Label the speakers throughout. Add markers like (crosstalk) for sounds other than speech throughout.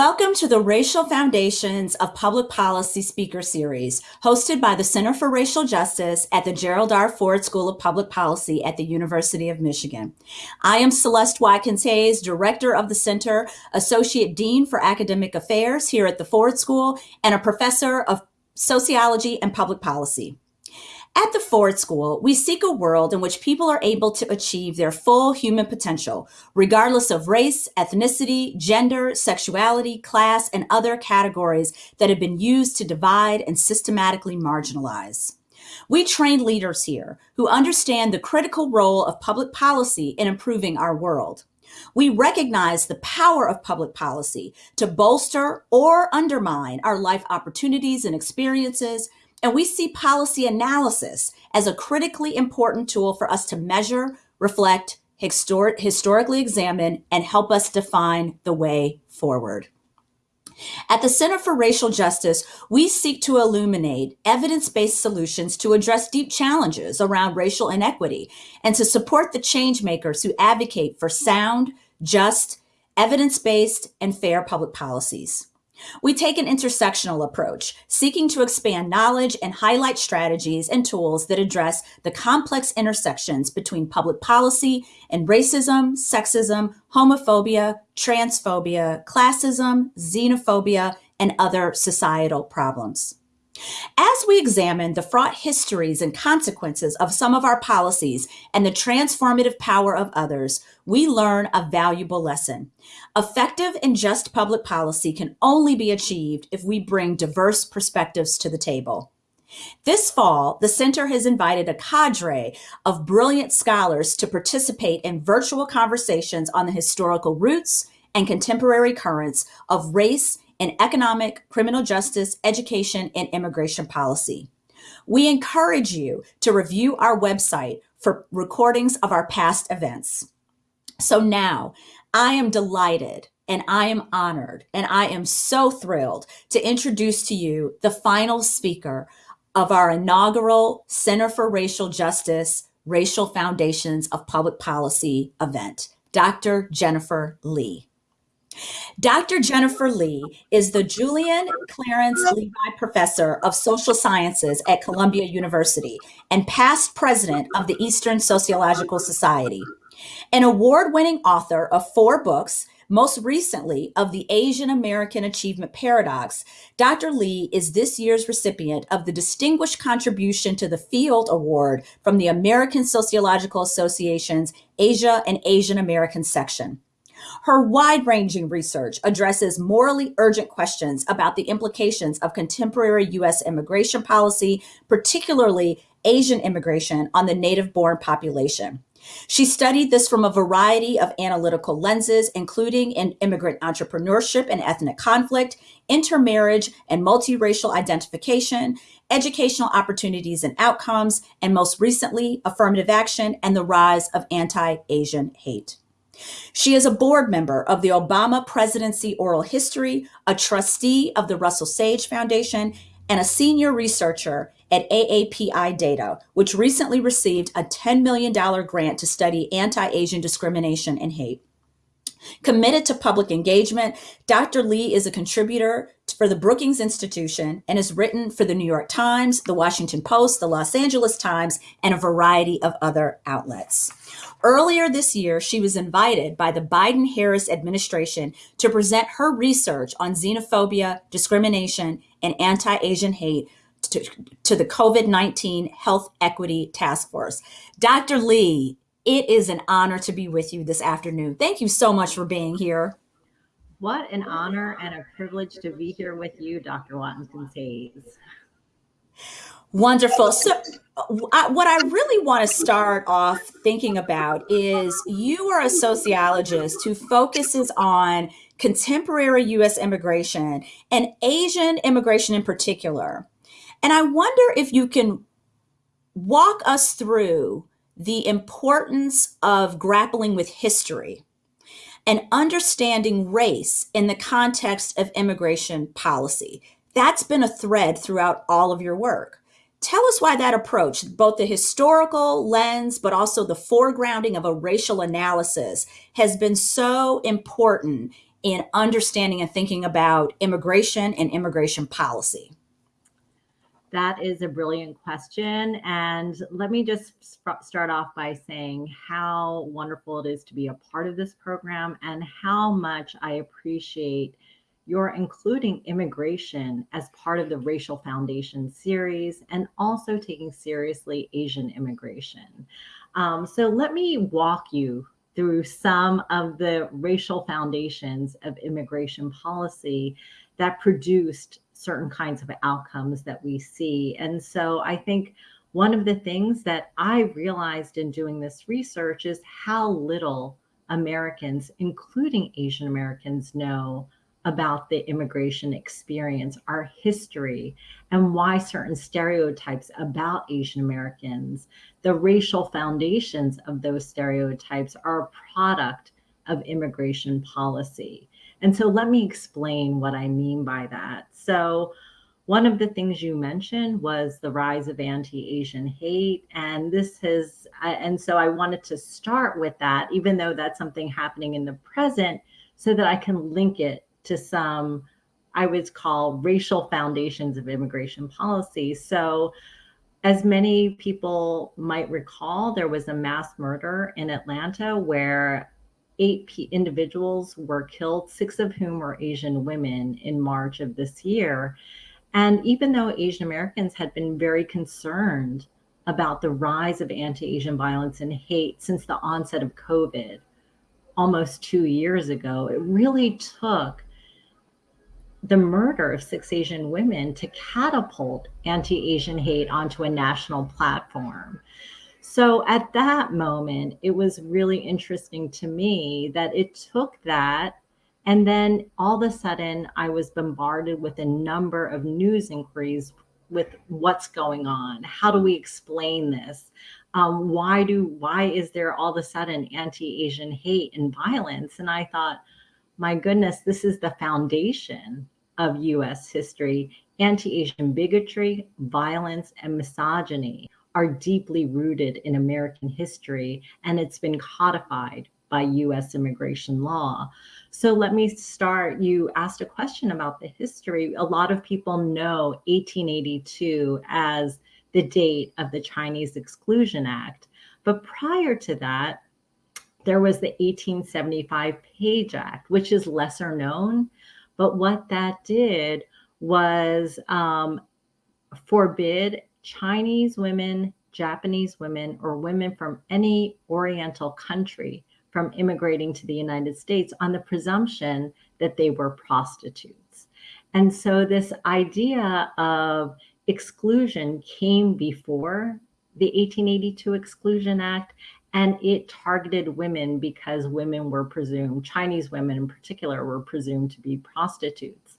Speaker 1: Welcome to the Racial Foundations of Public Policy Speaker Series, hosted by the Center for Racial Justice at the Gerald R. Ford School of Public Policy at the University of Michigan. I am Celeste Watkins Hayes, Director of the Center, Associate Dean for Academic Affairs here at the Ford School, and a Professor of Sociology and Public Policy. At the Ford School, we seek a world in which people are able to achieve their full human potential, regardless of race, ethnicity, gender, sexuality, class, and other categories that have been used to divide and systematically marginalize. We train leaders here who understand the critical role of public policy in improving our world. We recognize the power of public policy to bolster or undermine our life opportunities and experiences, and we see policy analysis as a critically important tool for us to measure, reflect, historic, historically examine, and help us define the way forward. At the Center for Racial Justice, we seek to illuminate evidence based solutions to address deep challenges around racial inequity and to support the changemakers who advocate for sound, just, evidence based, and fair public policies. We take an intersectional approach, seeking to expand knowledge and highlight strategies and tools that address the complex intersections between public policy and racism, sexism, homophobia, transphobia, classism, xenophobia, and other societal problems. As we examine the fraught histories and consequences of some of our policies and the transformative power of others, we learn a valuable lesson. Effective and just public policy can only be achieved if we bring diverse perspectives to the table. This fall, the center has invited a cadre of brilliant scholars to participate in virtual conversations on the historical roots and contemporary currents of race in economic, criminal justice, education, and immigration policy. We encourage you to review our website for recordings of our past events. So now I am delighted and I am honored and I am so thrilled to introduce to you the final speaker of our inaugural Center for Racial Justice Racial Foundations of Public Policy event, Dr. Jennifer Lee. Dr. Jennifer Lee is the Julian Clarence Levi Professor of Social Sciences at Columbia University and past president of the Eastern Sociological Society. An award winning author of four books, most recently of the Asian American Achievement Paradox, Dr. Lee is this year's recipient of the Distinguished Contribution to the Field Award from the American Sociological Association's Asia and Asian American section. Her wide ranging research addresses morally urgent questions about the implications of contemporary U.S. immigration policy, particularly Asian immigration, on the native born population. She studied this from a variety of analytical lenses, including in immigrant entrepreneurship and ethnic conflict, intermarriage and multiracial identification, educational opportunities and outcomes, and most recently, affirmative action and the rise of anti Asian hate. She is a board member of the Obama Presidency Oral History, a trustee of the Russell Sage Foundation, and a senior researcher at AAPI Data, which recently received a $10 million grant to study anti Asian discrimination and hate. Committed to public engagement, Dr. Lee is a contributor for the Brookings Institution and has written for the New York Times, the Washington Post, the Los Angeles Times, and a variety of other outlets. Earlier this year, she was invited by the Biden Harris administration to present her research on xenophobia, discrimination, and anti Asian hate to, to the COVID 19 Health Equity Task Force. Dr. Lee, it is an honor to be with you this afternoon. Thank you so much for being here.
Speaker 2: What an honor and a privilege to be here with you, Dr. Watkins Hayes.
Speaker 1: Wonderful. So, uh, I, what I really want to start off thinking about is you are a sociologist who focuses on contemporary US immigration and Asian immigration in particular. And I wonder if you can walk us through the importance of grappling with history and understanding race in the context of immigration policy. That's been a thread throughout all of your work. Tell us why that approach, both the historical lens, but also the foregrounding of a racial analysis, has been so important in understanding and thinking about immigration and immigration policy?
Speaker 2: That is a brilliant question. And let me just start off by saying how wonderful it is to be a part of this program and how much I appreciate your including immigration as part of the Racial Foundation series and also taking seriously Asian immigration. Um, so let me walk you through some of the racial foundations of immigration policy that produced certain kinds of outcomes that we see. And so I think one of the things that I realized in doing this research is how little Americans, including Asian Americans, know about the immigration experience, our history, and why certain stereotypes about Asian Americans, the racial foundations of those stereotypes, are a product of immigration policy. And so let me explain what I mean by that. So, one of the things you mentioned was the rise of anti-Asian hate. And this has, and so I wanted to start with that, even though that's something happening in the present, so that I can link it to some, I would call racial foundations of immigration policy. So, as many people might recall, there was a mass murder in Atlanta where eight individuals were killed, six of whom were Asian women in March of this year. And even though Asian Americans had been very concerned about the rise of anti Asian violence and hate since the onset of COVID almost two years ago, it really took the murder of six Asian women to catapult anti Asian hate onto a national platform. So at that moment, it was really interesting to me that it took that. And then all of a sudden, I was bombarded with a number of news inquiries with what's going on. How do we explain this? Um, why do why is there all of a sudden anti-Asian hate and violence? And I thought, my goodness, this is the foundation of US history. Anti-Asian bigotry, violence, and misogyny are deeply rooted in American history, and it's been codified by US immigration law. So let me start. You asked a question about the history. A lot of people know 1882 as the date of the Chinese Exclusion Act. But prior to that, there was the 1875 Page Act, which is lesser known. But what that did was um, forbid Chinese women, Japanese women, or women from any Oriental country from immigrating to the United States on the presumption that they were prostitutes. And so this idea of exclusion came before the 1882 Exclusion Act, and it targeted women because women were presumed, Chinese women in particular, were presumed to be prostitutes.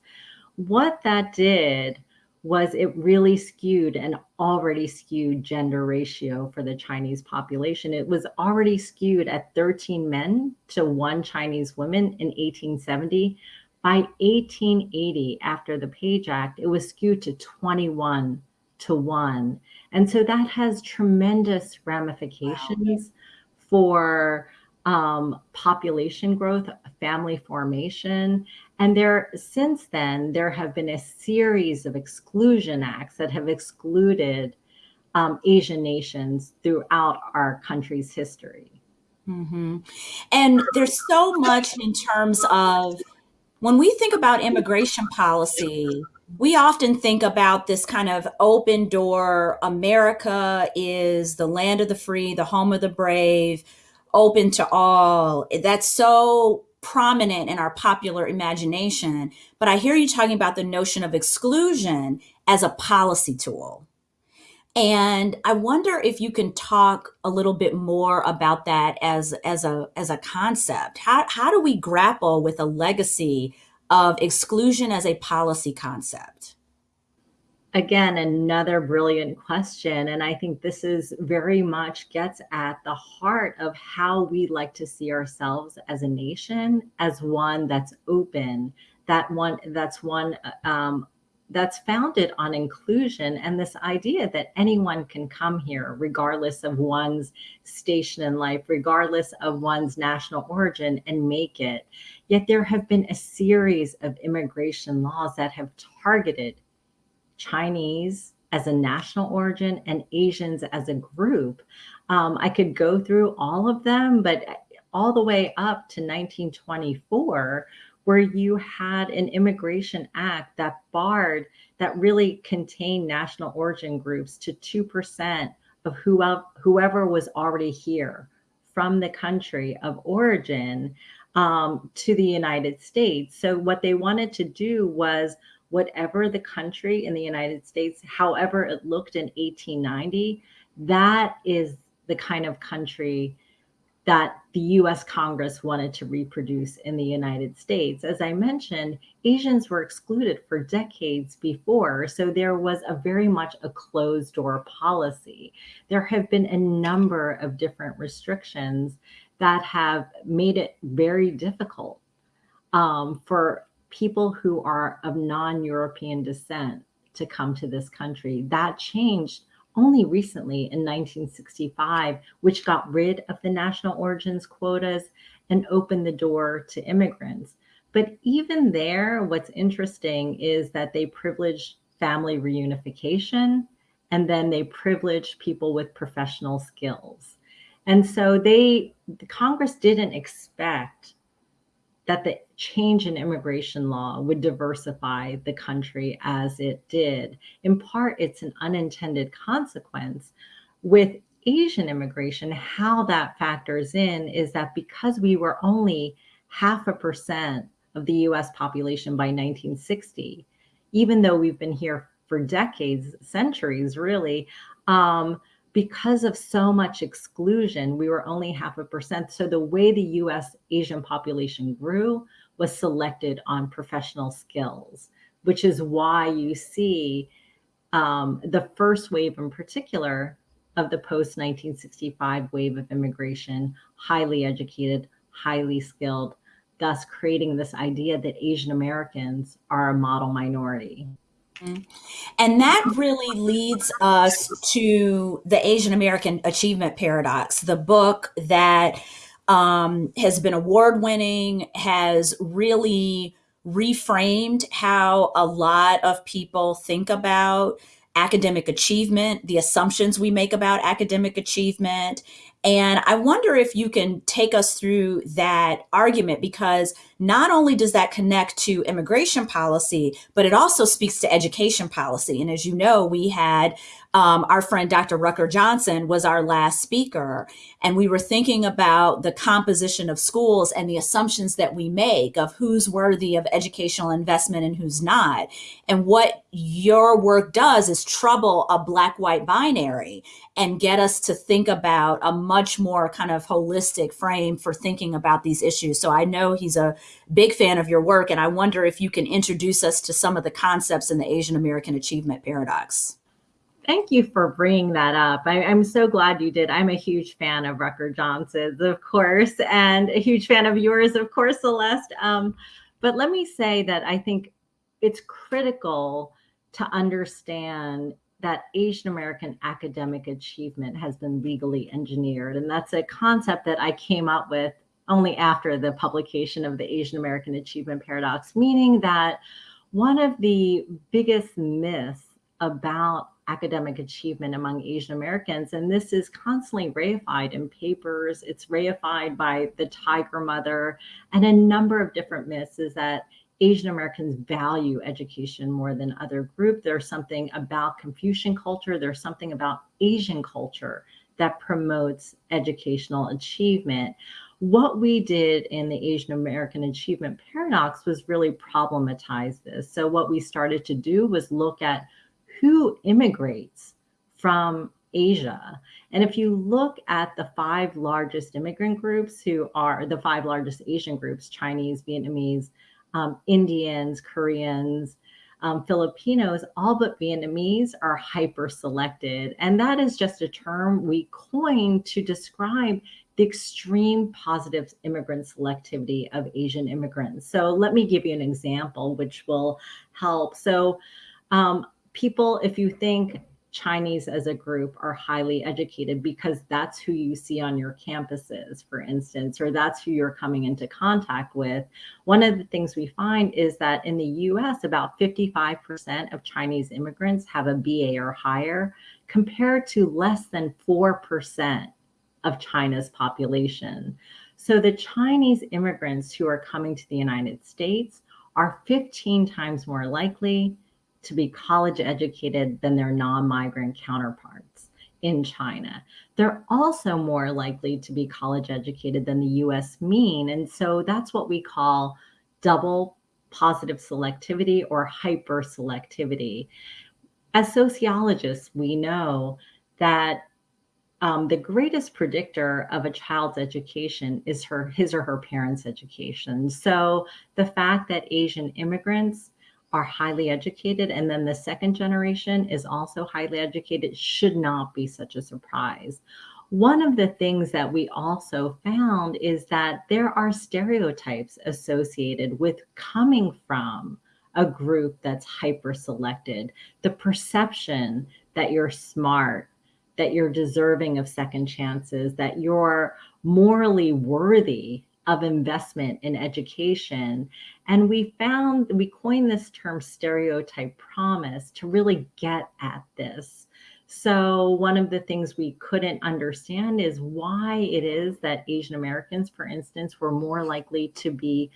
Speaker 2: What that did was it really skewed an already skewed gender ratio for the Chinese population. It was already skewed at 13 men to one Chinese woman in 1870. By 1880, after the Page Act, it was skewed to 21 to 1. And so that has tremendous ramifications. For um, population growth, family formation. And there, since then, there have been a series of exclusion acts that have excluded um, Asian nations throughout our country's history.
Speaker 1: Mm-hmm. And there's so much in terms of when we think about immigration policy, we often think about this kind of open door America is the land of the free, the home of the brave open to all. That's so prominent in our popular imagination. But I hear you talking about the notion of exclusion as a policy tool. And I wonder if you can talk a little bit more about that as, as, a, as a concept. How, how do we grapple with a legacy of exclusion as a policy concept?
Speaker 2: again another brilliant question and i think this is very much gets at the heart of how we like to see ourselves as a nation as one that's open that one that's one um, that's founded on inclusion and this idea that anyone can come here regardless of one's station in life regardless of one's national origin and make it yet there have been a series of immigration laws that have targeted chinese as a national origin and asians as a group. Um, i could go through all of them but all the way up to 1924 where you had an immigration act that barred, that really contained national origin groups to 2% of whoever, whoever was already here from the country of origin um, to the United States. So, what they wanted to do was whatever the country in the United States, however it looked in 1890, that is the kind of country that the US Congress wanted to reproduce in the United States. As I mentioned, Asians were excluded for decades before, so there was a very much a closed door policy. There have been a number of different restrictions that have made it very difficult um, for people who are of non European descent to come to this country. That changed only recently in 1965, which got rid of the national origins quotas and opened the door to immigrants. But even there, what's interesting is that they privileged family reunification and then they privileged people with professional skills. And so they, the Congress didn't expect that the change in immigration law would diversify the country as it did. In part, it's an unintended consequence. With Asian immigration, how that factors in is that because we were only half a percent of the US population by 1960, even though we've been here for decades, centuries really, um, because of so much exclusion, we were only half a percent. So the way the US Asian population grew was selected on professional skills, which is why you see um, the first wave in particular of the post 1965 wave of immigration, highly educated, highly skilled, thus creating this idea that Asian Americans are a model minority.
Speaker 1: And that really leads us to the Asian American Achievement Paradox, the book that um, has been award winning, has really reframed how a lot of people think about academic achievement, the assumptions we make about academic achievement. And I wonder if you can take us through that argument because not only does that connect to immigration policy, but it also speaks to education policy. And as you know, we had um, our friend Dr. Rucker Johnson was our last speaker, and we were thinking about the composition of schools and the assumptions that we make of who's worthy of educational investment and who's not. And what your work does is trouble a black white binary and get us to think about a much more kind of holistic frame for thinking about these issues. So I know he's a big fan of your work, and I wonder if you can introduce us to some of the concepts in the Asian American Achievement Paradox.
Speaker 2: Thank you for bringing that up. I, am so glad you did. I'm a huge fan of Rucker Johnson's, of course, and a huge fan of yours, of course, Celeste. Um, but let me say that I think it's critical to understand that Asian American academic achievement has been legally engineered. And that's a concept that I came up with only after the publication of the Asian American Achievement Paradox, meaning that one of the biggest myths about academic achievement among Asian Americans, and this is constantly reified in papers, it's reified by the Tiger Mother, and a number of different myths is that Asian Americans value education more than other group. There's something about Confucian culture, there's something about Asian culture that promotes educational achievement what we did in the Asian American Achievement Paradox was really problematize this. So, what we started to do was look at who immigrates from Asia. And if you look at the five largest immigrant groups, who are the five largest Asian groups Chinese, Vietnamese, um, Indians, Koreans, um, Filipinos, all but Vietnamese are hyper selected. And that is just a term we coined to describe the extreme positive immigrant selectivity of Asian immigrants. So let me give you an example which will help. So Um, people, if you think Chinese as a group are highly educated because that's who you see on your campuses, for instance, or that's who you're coming into contact with. One of the things we find is that in the US, about 55% of Chinese immigrants have a BA or higher, compared to less than 4% of China's population. So the Chinese immigrants who are coming to the United States are 15 times more likely to be college educated than their non-migrant counterparts in China. They're also more likely to be college educated than the US mean. And so that's what we call double positive selectivity or hyper selectivity. As sociologists, we know that um, the greatest predictor of a child's education is her his or her parents' education. So the fact that Asian immigrants are highly educated and then the second generation is also highly educated should not be such a surprise. One of the things that we also found is that there are stereotypes associated with coming from a group that's hyper selected. The perception that you're smart, that you're deserving of second chances, that you're morally worthy of investment in education. And we found, we coined this term stereotype promise to really get at this. So one of the things we couldn't understand is why it is that Asian Americans, for instance, were more likely to be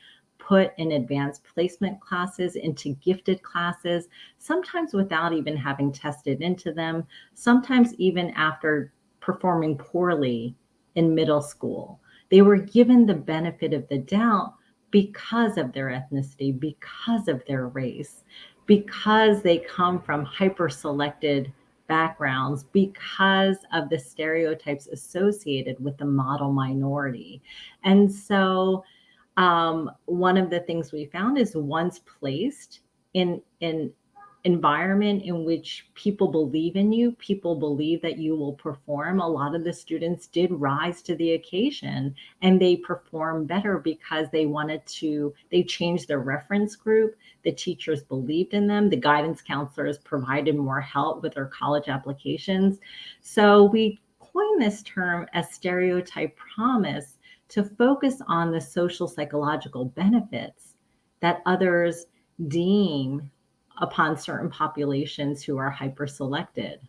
Speaker 2: put in advanced placement classes into gifted classes, sometimes without even having tested into them, sometimes even after performing poorly in middle school. They were given the benefit of the doubt because of their ethnicity, because of their race, because they come from hyper selected backgrounds, because of the stereotypes associated with the model minority. And so, um, one of the things we found is once placed in, an environment in which people believe in you, people believe that you will perform. A lot of the students did rise to the occasion and they performed better because they wanted to, they changed their reference group. The teachers believed in them. The guidance counselors provided more help with their college applications. So we coined this term as stereotype promise to focus on the social psychological benefits that others deem upon certain populations who are hyper selected.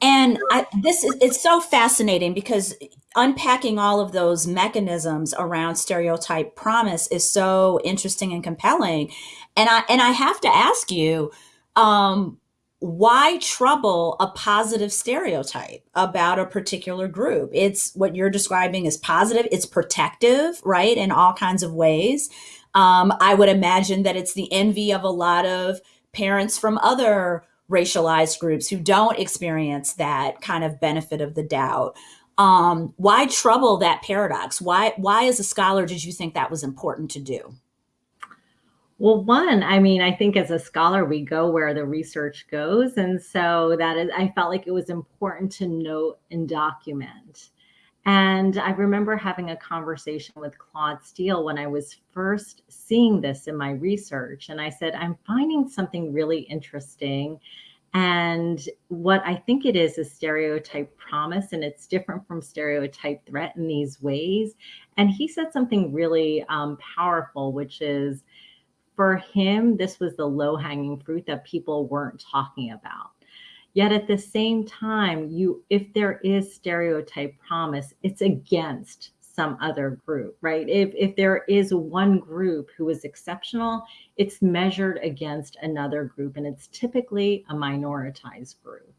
Speaker 1: And I, this is it's so fascinating because unpacking all of those mechanisms around stereotype promise is so interesting and compelling. And I and I have to ask you, um, why trouble a positive stereotype about a particular group? It's what you're describing as positive. It's protective, right, in all kinds of ways. Um, I would imagine that it's the envy of a lot of parents from other racialized groups who don't experience that kind of benefit of the doubt. Um, why trouble that paradox? Why, why, as a scholar, did you think that was important to do?
Speaker 2: Well, one, I mean, I think as a scholar, we go where the research goes. And so that is, I felt like it was important to note and document. And I remember having a conversation with Claude Steele when I was first seeing this in my research. And I said, I'm finding something really interesting. And what I think it is is stereotype promise, and it's different from stereotype threat in these ways. And he said something really um, powerful, which is for him, this was the low hanging fruit that people weren't talking about. Yet at the same time, you if there is stereotype promise, it's against some other group, right? If, if there is one group who is exceptional, it's measured against another group, and it's typically a minoritized group.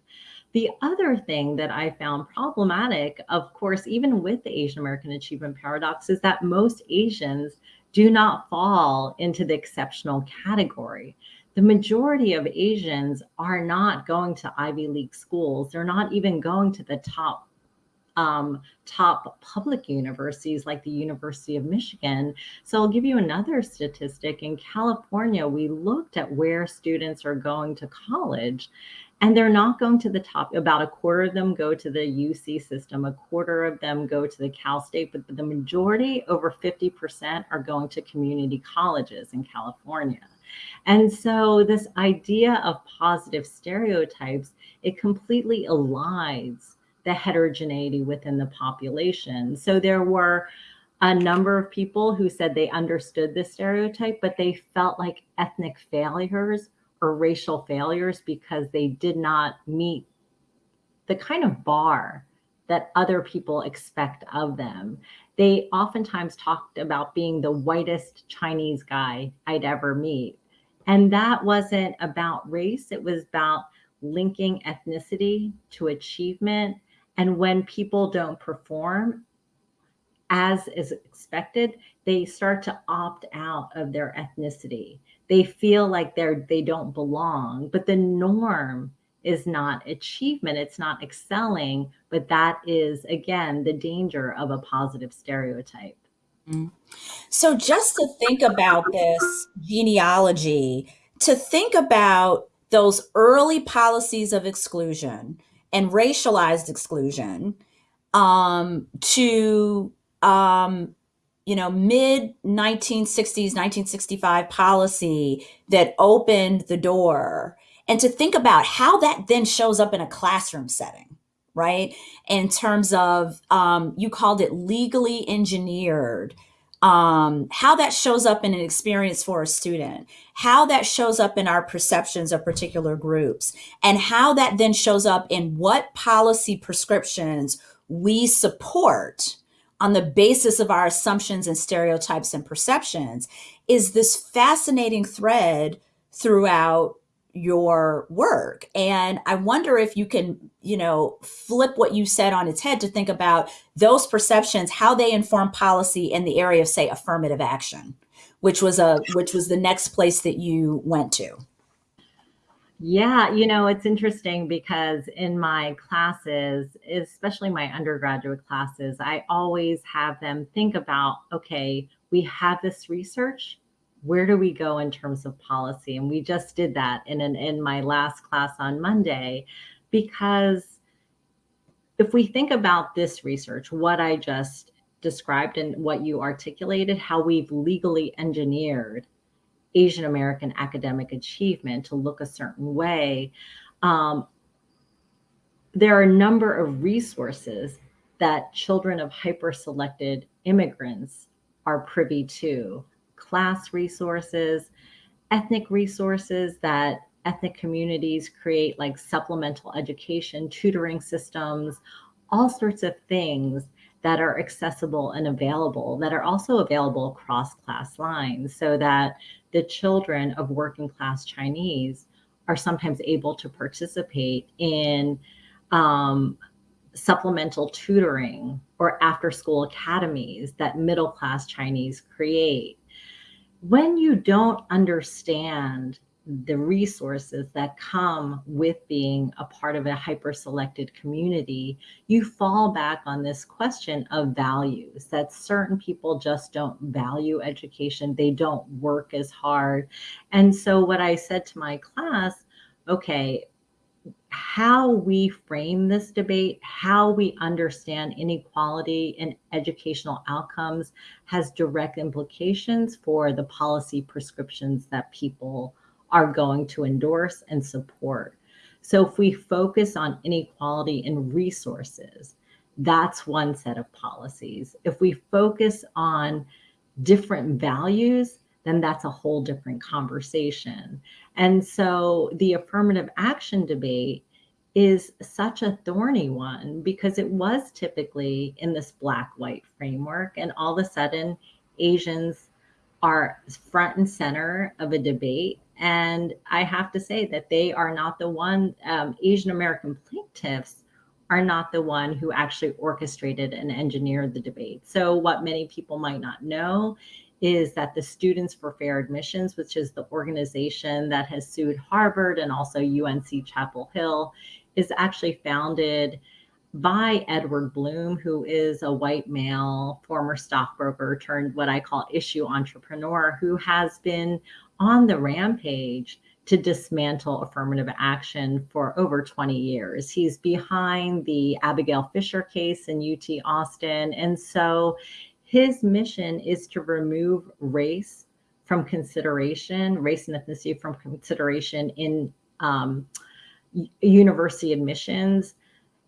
Speaker 2: The other thing that I found problematic, of course, even with the Asian American Achievement Paradox, is that most Asians do not fall into the exceptional category the majority of Asians are not going to Ivy League schools. They're not even going to the top um, top public universities like the University of Michigan. So I'll give you another statistic. In California, we looked at where students are going to college and they're not going to the top. About a quarter of them go to the UC system, a quarter of them go to the Cal State, but the majority, over 50%, are going to community colleges in California. And so this idea of positive stereotypes, it completely elides the heterogeneity within the population. So there were a number of people who said they understood the stereotype, but they felt like ethnic failures or racial failures because they did not meet the kind of bar that other people expect of them. They oftentimes talked about being the whitest Chinese guy I'd ever meet. And that wasn't about race, it was about linking ethnicity to achievement. And when people don't perform as is expected, they start to opt out of their ethnicity. They feel like they're they don't belong, but the norm is not achievement, it's not excelling, but that is again the danger of a positive stereotype.
Speaker 1: Mm. So just to think about this genealogy, to think about those early policies of exclusion and racialized exclusion um, to um, you know mid 1960s 1965 policy that opened the door. And to think about how that then shows up in a classroom setting right? In terms of um, you called it legally engineered um, how that shows up in an experience for a student, how that shows up in our perceptions of particular groups, and how that then shows up in what policy prescriptions we support on the basis of our assumptions and stereotypes and perceptions is this fascinating thread throughout your work. And I wonder if you can, you know, flip what you said on its head to think about those perceptions, how they inform policy in the area of, say, affirmative action, which was a which was the next place that you went to.
Speaker 2: Yeah, you know, it's interesting because in my classes, especially my undergraduate classes, I always have them think about okay, we have this research, where do we go in terms of policy? And we just did that in an, in my last class on Monday, because if we think about this research, what I just described and what you articulated, how we've legally engineered Asian American academic achievement to look a certain way, um, there are a number of resources that children of hyper selected immigrants are privy to class resources, ethnic resources that ethnic communities create, like supplemental education, tutoring systems, all sorts of things that are accessible and available that are also available across class lines so that the children of working class Chinese are sometimes able to participate in um, supplemental tutoring or after school academies that middle class Chinese create when you don't understand the resources that come with being a part of a hyper selected community, you fall back on this question of values that certain people just don't value education. They don't work as hard. And so, what I said to my class, okay, how we frame this debate, how we understand inequality in educational outcomes has direct implications for the policy prescriptions that people are going to endorse and support. So if we focus on inequality in resources, that's one set of policies. If we focus on different values, then that's a whole different conversation. And so the affirmative action debate is such a thorny one because it was typically in this black white framework. And all of a sudden, Asians are front and center of a debate. And I have to say that they are not the one, um, Asian American plaintiffs are not the one who actually orchestrated and engineered the debate. So, what many people might not know is that the Students for Fair Admissions, which is the organization that has sued Harvard and also UNC Chapel Hill, is actually founded by Edward Blum, who is a white male, former stockbroker turned what I call issue entrepreneur, who has been on the rampage to dismantle affirmative action for over 20 years. He's behind the Abigail Fisher case in UT Austin. And so his mission is to remove race from consideration, race and ethnicity from consideration in um, university admissions,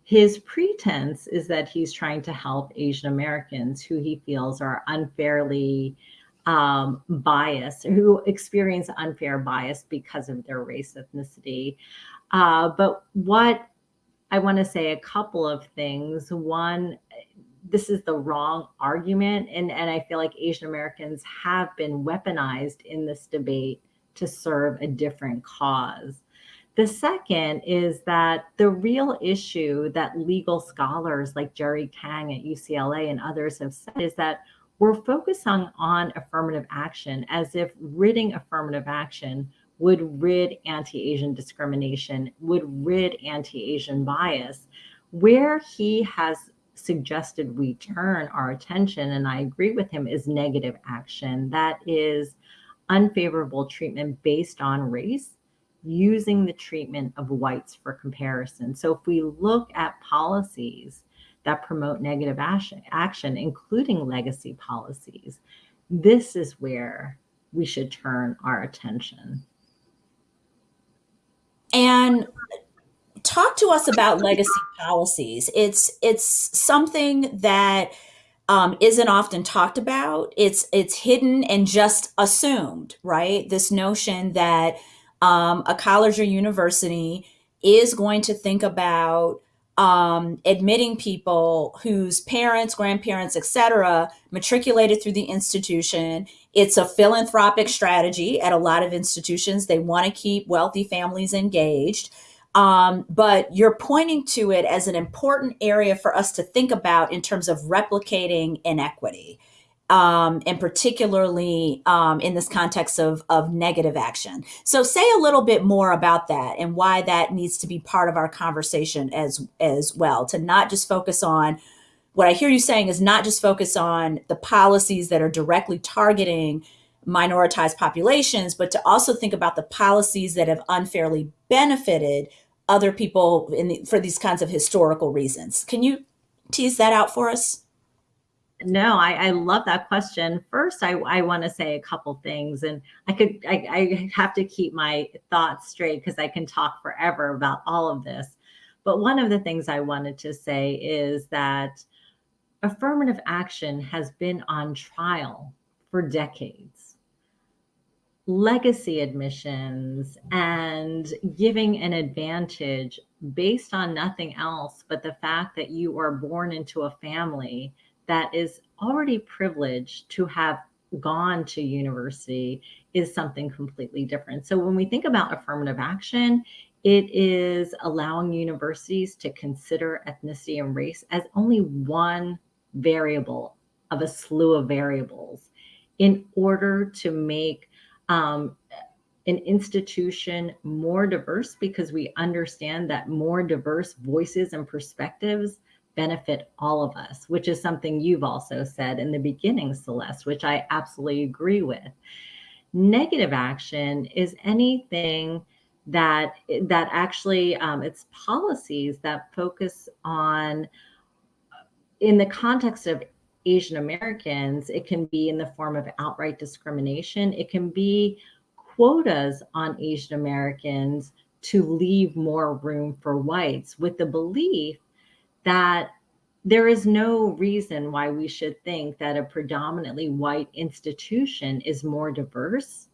Speaker 2: his pretense is that he's trying to help Asian Americans who he feels are unfairly um, biased, who experience unfair bias because of their race ethnicity. Uh, but what I want to say a couple of things. One, this is the wrong argument. And, and I feel like Asian Americans have been weaponized in this debate to serve a different cause. The second is that the real issue that legal scholars like Jerry Kang at UCLA and others have said is that we're focusing on affirmative action as if ridding affirmative action would rid anti-Asian discrimination, would rid anti-Asian bias. Where he has suggested we turn our attention, and I agree with him, is negative action. That is unfavorable treatment based on race, using the treatment of whites for comparison. So if we look at policies that promote negative action, including legacy policies, this is where we should turn our attention.
Speaker 1: And talk to us about legacy policies. It's it's something that um, isn't often talked about. It's it's hidden and just assumed, right? This notion that um, a college or university is going to think about um, admitting people whose parents, grandparents, etc., matriculated through the institution. It's a philanthropic strategy at a lot of institutions. They want to keep wealthy families engaged. Um, but you're pointing to it as an important area for us to think about in terms of replicating inequity um, and particularly um, in this context of, of negative action. So say a little bit more about that and why that needs to be part of our conversation as, as well, to not just focus on what I hear you saying is not just focus on the policies that are directly targeting minoritized populations, but to also think about the policies that have unfairly benefited other people the, for these kinds of historical reasons. Can you tease that out for us?
Speaker 2: No, I, I love that question. First, I, I want to say a couple things, and I could I, I have to keep my thoughts straight because I can talk forever about all of this. But one of the things I wanted to say is that affirmative action has been on trial for decades. Legacy admissions and giving an advantage based on nothing else but the fact that you are born into a family that is already privileged to have gone to university is something completely different. So when we think about affirmative action, it is allowing universities to consider ethnicity and race as only one variable of a slew of variables in order to make um, an institution more diverse because we understand that more diverse voices and perspectives benefit all of us, which is something you've also said in the beginning, Celeste, which I absolutely agree with. Negative action is anything that that actually um, it's policies that focus on in the context of Asian Americans, it can be in the form of outright discrimination. It can be quotas on Asian Americans to leave more room for whites with the belief that there is no reason why we should think that a predominantly white institution is more diverse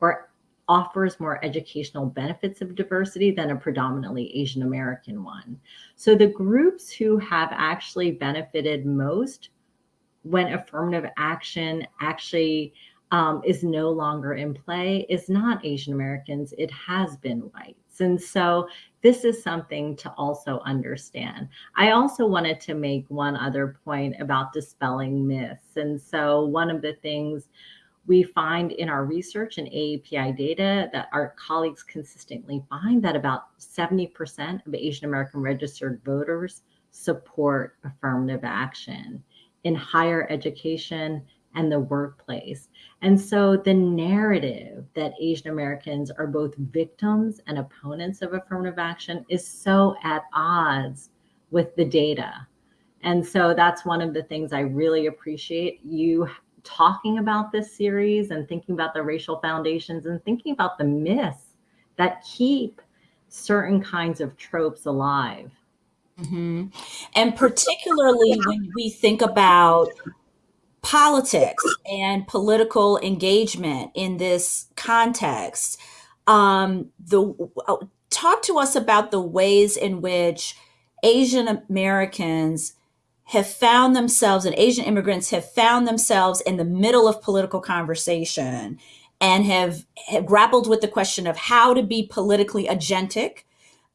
Speaker 2: or offers more educational benefits of diversity than a predominantly Asian American one. So the groups who have actually benefited most when affirmative action actually um, is no longer in play is not Asian Americans, it has been whites. And so this is something to also understand. I also wanted to make one other point about dispelling myths. And so one of the things we find in our research and AAPI data that our colleagues consistently find that about 70% of Asian American registered voters support affirmative action in higher education and the workplace. And so the narrative that Asian Americans are both victims and opponents of affirmative action is so at odds with the data. And so that's one of the things I really appreciate you talking about this series and thinking about the racial foundations and thinking about the myths that keep certain kinds of tropes alive.
Speaker 1: Mm-hmm. And particularly when we think about politics and political engagement in this context, um, the uh, talk to us about the ways in which Asian Americans have found themselves and Asian immigrants have found themselves in the middle of political conversation and have, have grappled with the question of how to be politically agentic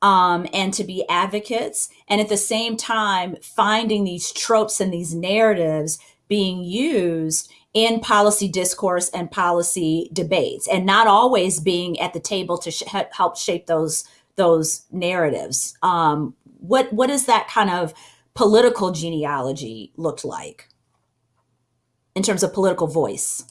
Speaker 1: um, and to be advocates, and at the same time finding these tropes and these narratives being used in policy discourse and policy debates, and not always being at the table to sh- help shape those those narratives. Um, what what does that kind of political genealogy look like in terms of political voice?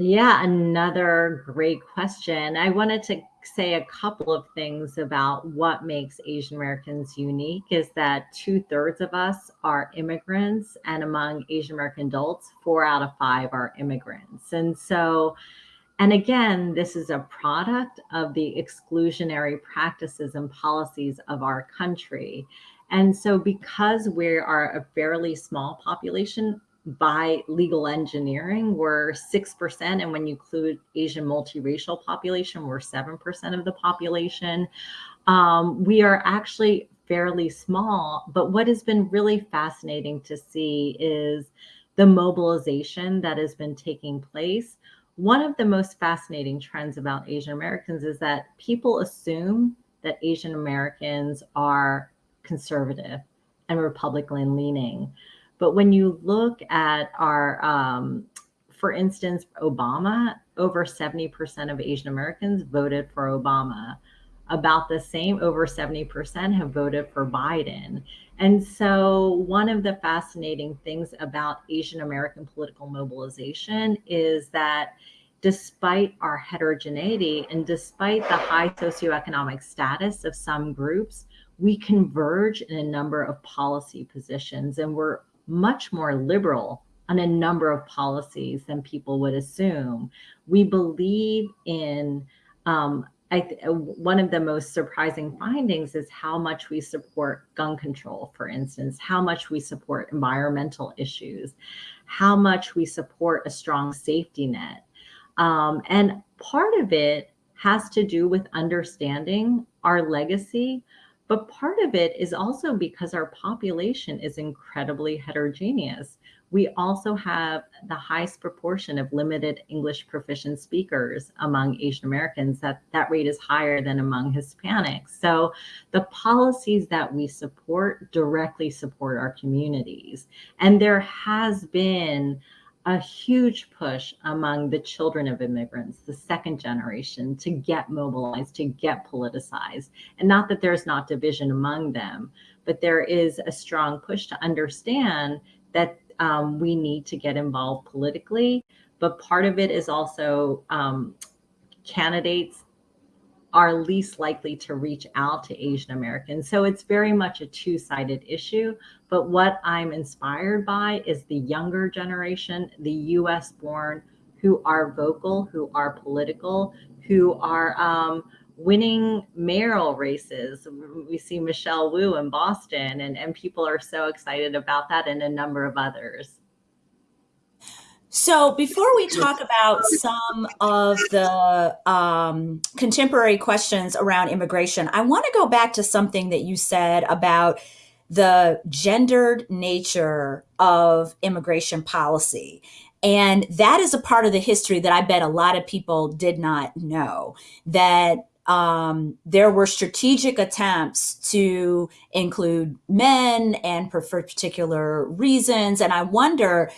Speaker 2: Yeah, another great question. I wanted to say a couple of things about what makes Asian Americans unique is that two thirds of us are immigrants, and among Asian American adults, four out of five are immigrants. And so, and again, this is a product of the exclusionary practices and policies of our country. And so, because we are a fairly small population, by legal engineering we're 6% and when you include asian multiracial population we're 7% of the population. Um, we are actually fairly small but what has been really fascinating to see is the mobilization that has been taking place. One of the most fascinating trends about asian americans is that people assume that asian americans are conservative and republican leaning but when you look at our, um, for instance, Obama, over 70% of Asian Americans voted for Obama. About the same, over 70% have voted for Biden. And so, one of the fascinating things about Asian American political mobilization is that despite our heterogeneity and despite the high socioeconomic status of some groups, we converge in a number of policy positions and we're much more liberal on a number of policies than people would assume. We believe in, um, I th- one of the most surprising findings is how much we support gun control, for instance, how much we support environmental issues, how much we support a strong safety net. Um, and part of it has to do with understanding our legacy, but part of it is also because our population is incredibly heterogeneous. We also have the highest proportion of limited English proficient speakers among Asian Americans. That, that rate is higher than among Hispanics. So the policies that we support directly support our communities. And there has been a huge push among the children of immigrants, the second generation, to get mobilized, to get politicized. And not that there's not division among them, but there is a strong push to understand that um, we need to get involved politically. But part of it is also um, candidates are least likely to reach out to Asian Americans. So it's very much a two sided issue. But what I'm inspired by is the younger generation, the US born, who are vocal, who are political, who are um, winning mayoral races. We see Michelle Wu in Boston, and, and people are so excited about that, and a number of others.
Speaker 1: So, before we talk about some of the um, contemporary questions around immigration, I want to go back to something that you said about the gendered nature of immigration policy. And that is a part of the history that I bet a lot of people did not know that um, there were strategic attempts to include men and for particular reasons. And I wonder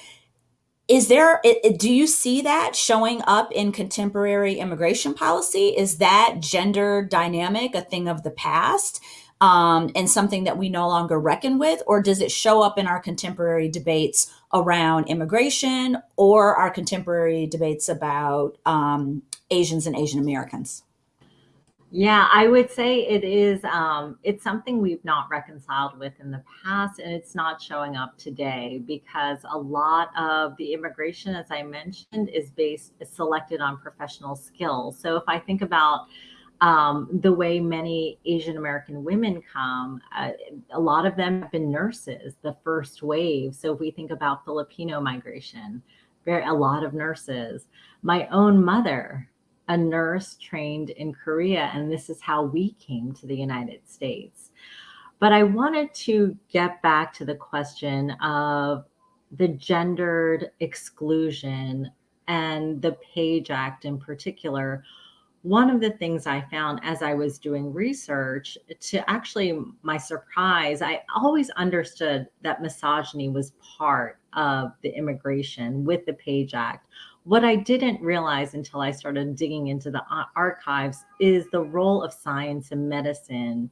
Speaker 1: is there do you see that showing up in contemporary immigration policy is that gender dynamic a thing of the past um, and something that we no longer reckon with or does it show up in our contemporary debates around immigration or our contemporary debates about um, asians and asian americans
Speaker 2: Yeah, I would say it is, um, it's something we've not reconciled with in the past, and it's not showing up today because a lot of the immigration, as I mentioned, is based, is selected on professional skills. So if I think about um, the way many Asian American women come, uh, a lot of them have been nurses, the first wave. So if we think about Filipino migration, very, a lot of nurses. My own mother, a nurse trained in Korea, and this is how we came to the United States. But I wanted to get back to the question of the gendered exclusion and the Page Act in particular. One of the things I found as I was doing research, to actually my surprise, I always understood that misogyny was part of the immigration with the Page Act. What I didn't realize until I started digging into the archives is the role of science and medicine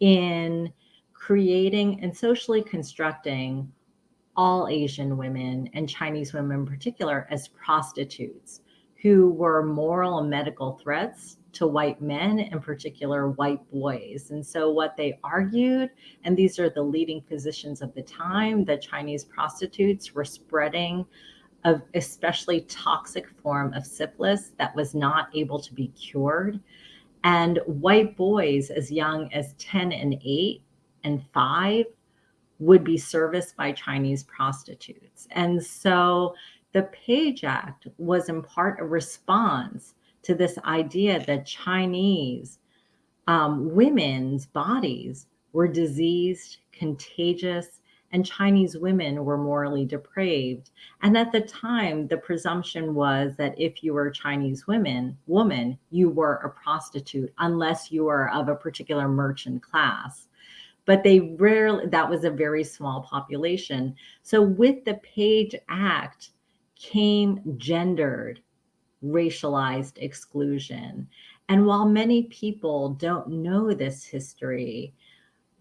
Speaker 2: in creating and socially constructing all Asian women and Chinese women in particular as prostitutes who were moral and medical threats to white men, in particular white boys. And so, what they argued, and these are the leading physicians of the time, that Chinese prostitutes were spreading of especially toxic form of syphilis that was not able to be cured. And white boys as young as 10 and 8 and 5 would be serviced by Chinese prostitutes. And so the Page Act was in part a response to this idea that Chinese um, women's bodies were diseased, contagious, and Chinese women were morally depraved. And at the time, the presumption was that if you were a Chinese women, woman, you were a prostitute unless you were of a particular merchant class. But they rarely, that was a very small population. So with the Page Act came gendered, racialized exclusion. And while many people don't know this history,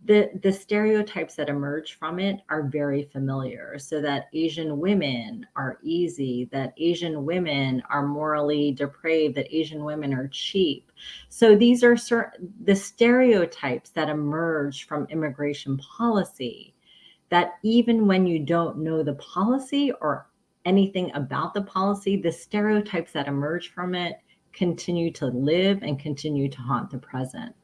Speaker 2: the the stereotypes that emerge from it are very familiar so that asian women are easy that asian women are morally depraved that asian women are cheap so these are certain the stereotypes that emerge from immigration policy that even when you don't know the policy or anything about the policy the stereotypes that emerge from it continue to live and continue to haunt the present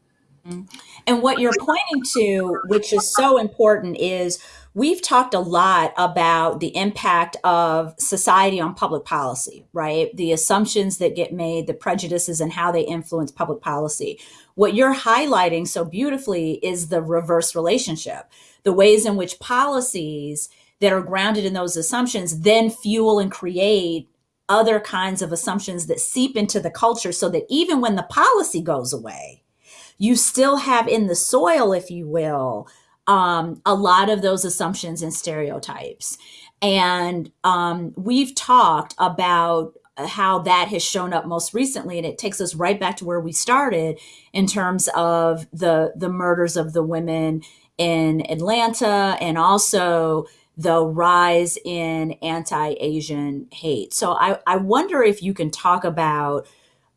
Speaker 2: mm-hmm.
Speaker 1: and what you're pointing to, which is so important, is we've talked a lot about the impact of society on public policy, right? The assumptions that get made, the prejudices, and how they influence public policy. What you're highlighting so beautifully is the reverse relationship, the ways in which policies that are grounded in those assumptions then fuel and create other kinds of assumptions that seep into the culture so that even when the policy goes away, you still have in the soil, if you will, um, a lot of those assumptions and stereotypes. And um, we've talked about how that has shown up most recently and it takes us right back to where we started in terms of the the murders of the women in Atlanta and also the rise in anti-Asian hate. So I, I wonder if you can talk about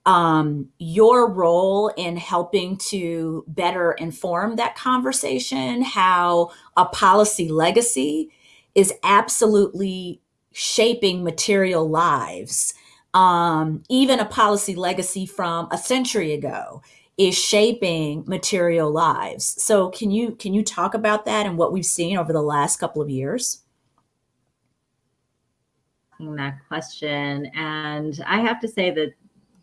Speaker 1: um, your role in helping to better inform that conversation, how a policy legacy is absolutely shaping material lives. Um, even a policy legacy from a century ago is shaping material lives. So can you can you talk about that and what we've seen over the last couple of years?
Speaker 2: That question, and I have to say that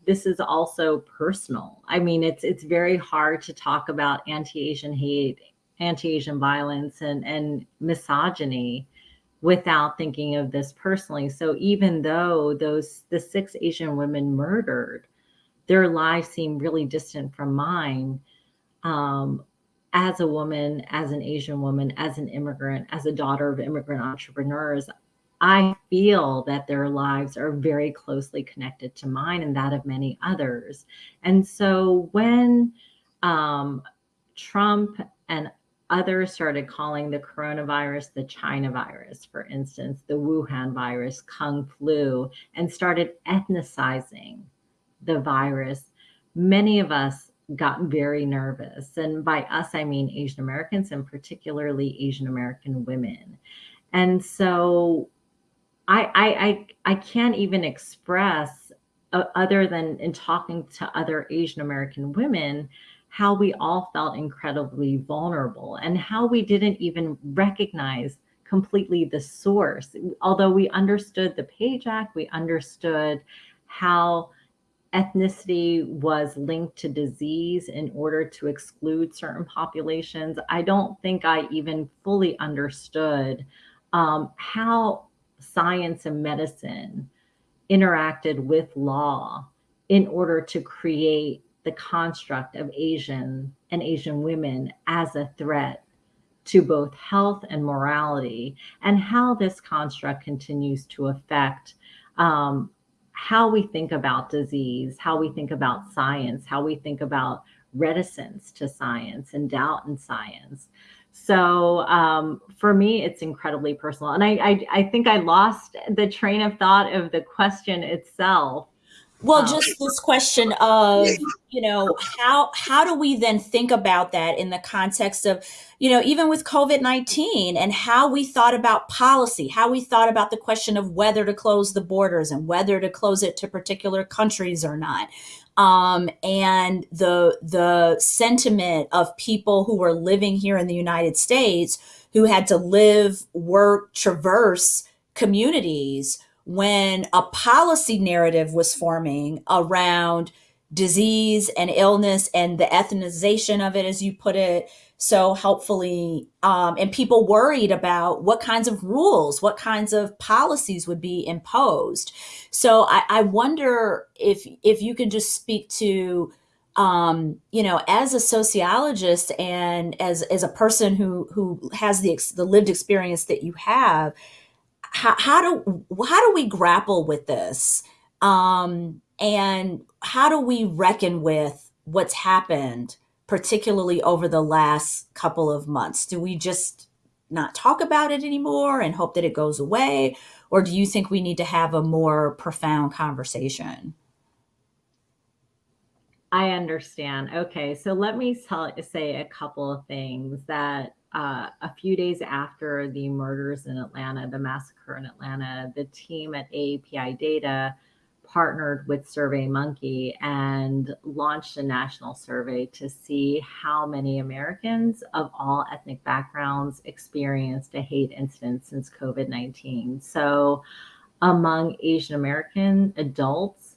Speaker 2: this is also personal. I mean, it's it's very hard to talk about anti-Asian hate, anti-Asian violence, and and misogyny without thinking of this personally. So even though those the six Asian women murdered, their lives seem really distant from mine. Um, as a woman, as an Asian woman, as an immigrant, as a daughter of immigrant entrepreneurs, I feel that their lives are very closely connected to mine and that of many others. And so when um, Trump and others started calling the coronavirus the China virus, for instance, the Wuhan virus, Kung flu, and started ethnicizing the virus, many of us got very nervous. And by us, I mean Asian Americans and particularly Asian American women. And so I, I, I, I can't even express uh, other than in talking to other Asian American women, how we all felt incredibly vulnerable and how we didn't even recognize completely the source. Although we understood the Page Act, we understood how ethnicity was linked to disease in order to exclude certain populations. I don't think I even fully understood um, how science and medicine interacted with law in order to create the construct of Asian and Asian women as a threat to both health and morality, and how this construct continues to affect um, how we think about disease, how we think about science, how we think about reticence to science and doubt in science. So um, for me, it's incredibly personal. And I, I, I, think I lost the train of thought of the question itself.
Speaker 1: Well, um, just this question of, you know, how how do we then think about that in the context of, you know, even with COVID-19 and how we thought about policy, how we thought about the question of whether to close the borders and whether to close it to particular countries or not. Um, and the the sentiment of people who were living here in the United States who had to live, work, traverse communities when a policy narrative was forming around disease and illness and the ethnization of it, as you put it so helpfully, um, and people worried about what kinds of rules, what kinds of policies would be imposed. So I, I wonder if if you can just speak to um, you know, as a sociologist and as as a person who who has the the lived experience that you have, how, how do how do we grapple with this? Um, and how do we reckon with what's happened particularly over the last couple of months? Do we just not talk about it anymore and hope that it goes away? Or do you think we need to have a more profound conversation?
Speaker 2: I understand. Okay, so let me tell, say a couple of things that uh, a few days after the murders in Atlanta, the massacre in Atlanta, the team at AAPI Data partnered with SurveyMonkey and launched a national survey to see how many Americans of all ethnic backgrounds experienced a hate incident since COVID 19. So, among Asian American adults,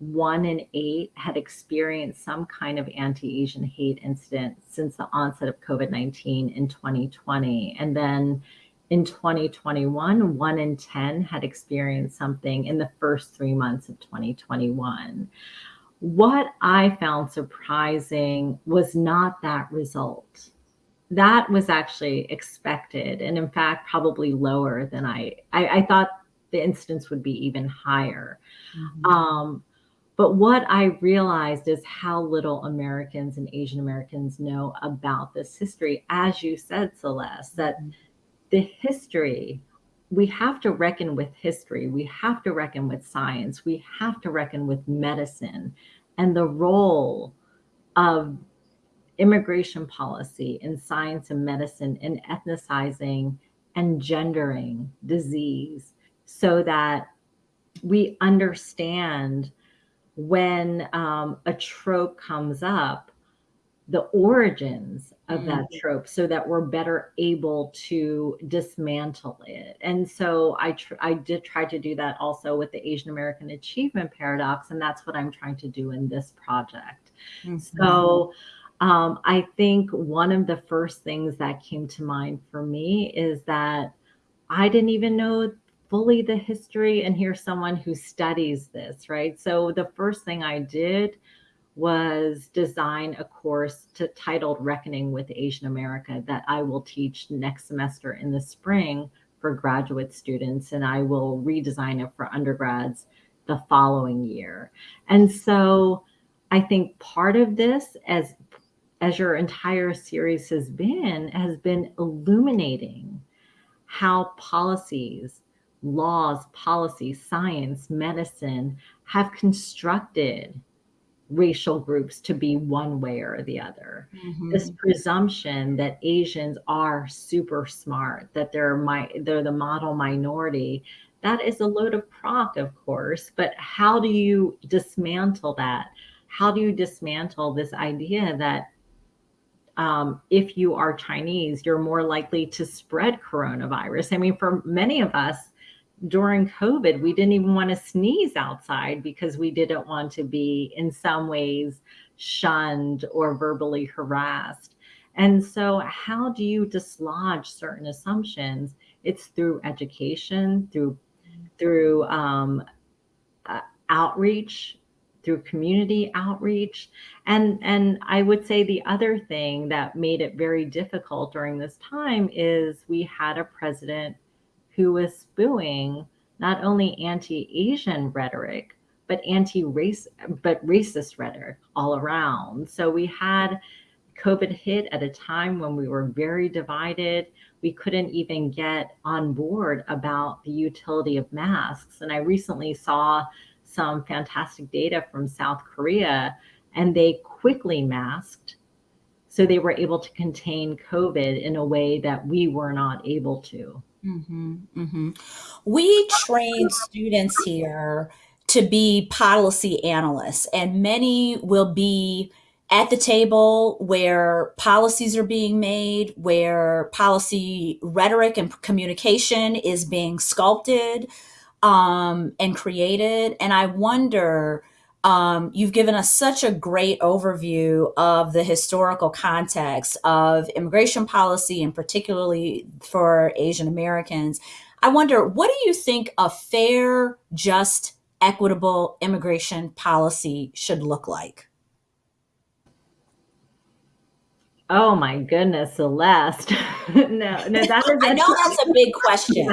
Speaker 2: one in eight had experienced some kind of anti Asian hate incident since the onset of COVID 19 in 2020. And then in 2021, one in 10 had experienced something in the first three months of 2021. What I found surprising was not that result. That was actually expected, and in fact, probably lower than I. I, I thought the incidence would be even higher. Mm-hmm. Um, but what I realized is how little Americans and Asian Americans know about this history. As you said, Celeste, that mm-hmm. the history, we have to reckon with history. We have to reckon with science. We have to reckon with medicine and the role of immigration policy in science and medicine in ethnicizing and gendering disease so that we understand when um, a trope comes up, the origins of that mm-hmm. trope so that we're better able to dismantle it. And so I I did try to do that also with the Asian American achievement paradox and that's what I'm trying to do in this project. Mm-hmm. So um, I think one of the first things that came to mind for me is that I didn't even know fully the history and here's someone who studies this, right? So the first thing I did was design a course to, titled Reckoning with Asian America that I will teach next semester in the spring for graduate students and I will redesign it for undergrads the following year. And so I think part of this as as your entire series has been has been illuminating how policies laws, policy, science, medicine have constructed racial groups to be one way or the other. Mm-hmm. This presumption that Asians are super smart, that they're my they're the model minority, that is a load of crock, of course. But how do you dismantle that? How do you dismantle this idea that um, if you are Chinese, you're more likely to spread coronavirus? I mean, for many of us, during COVID, we didn't even want to sneeze outside because we didn't want to be, in some ways, shunned or verbally harassed. And so, how do you dislodge certain assumptions? It's through education, through through um, uh, outreach, through community outreach, and and I would say the other thing that made it very difficult during this time is we had a president who was spewing not only anti-Asian rhetoric, but anti-race, but racist rhetoric all around. So we had COVID hit at a time when we were very divided. We couldn't even get on board about the utility of masks. And I recently saw some fantastic data from South Korea, and they quickly masked. So they were able to contain COVID in a way that we were not able to.
Speaker 1: Mm-hmm, mm-hmm. We train students here to be policy analysts, and many will be at the table where policies are being made, where policy rhetoric and communication is being sculpted um, and created. And I wonder um, you've given us such a great overview of the historical context of immigration policy, and particularly for Asian Americans. I wonder, what do you think a fair, just, equitable immigration policy should look like?
Speaker 2: Oh my goodness, Celeste. (laughs) no, no, that (laughs) is.
Speaker 1: I know that's a big question.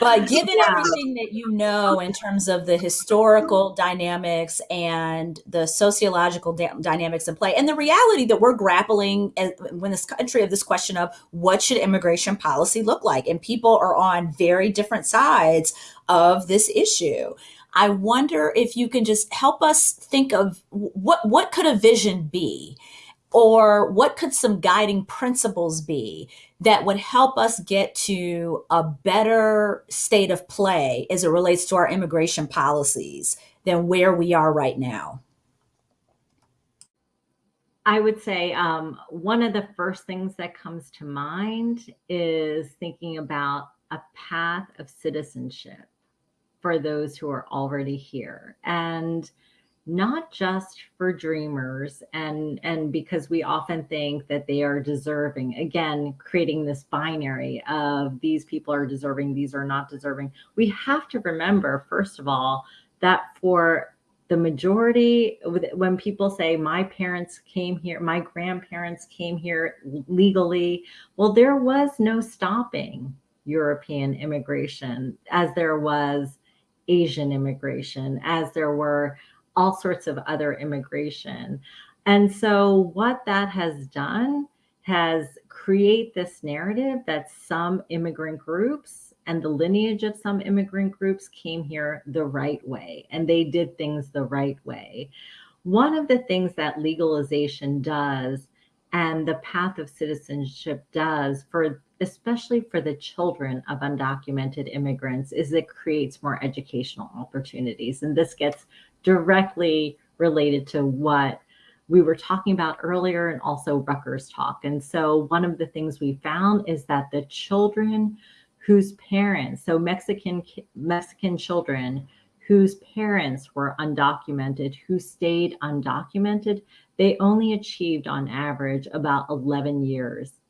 Speaker 1: But given yeah. everything that you know in terms of the historical dynamics and the sociological dynamics in play, and the reality that we're grappling as, when this country of this question of what should immigration policy look like, and people are on very different sides of this issue. I wonder if you can just help us think of what what could a vision be or what could some guiding principles be that would help us get to a better state of play as it relates to our immigration policies than where we are right now?
Speaker 2: I would say um, one of the first things that comes to mind is thinking about a path of citizenship for those who are already here. And not just for dreamers and and because we often think that they are deserving. Again creating this binary of these people are deserving these are not deserving. We have to remember first of all that for the majority when people say my parents came here my grandparents came here legally well there was no stopping european immigration as there was asian immigration as there were all sorts of other immigration. And so what that has done has create this narrative that some immigrant groups and the lineage of some immigrant groups came here the right way and they did things the right way. One of the things that legalization does and the path of citizenship does for especially for the children of undocumented immigrants is it creates more educational opportunities and this gets directly related to what we were talking about earlier and also Rucker's talk. And so one of the things we found is that the children whose parents, so Mexican Mexican children whose parents were undocumented, who stayed undocumented, they only achieved on average about 11 years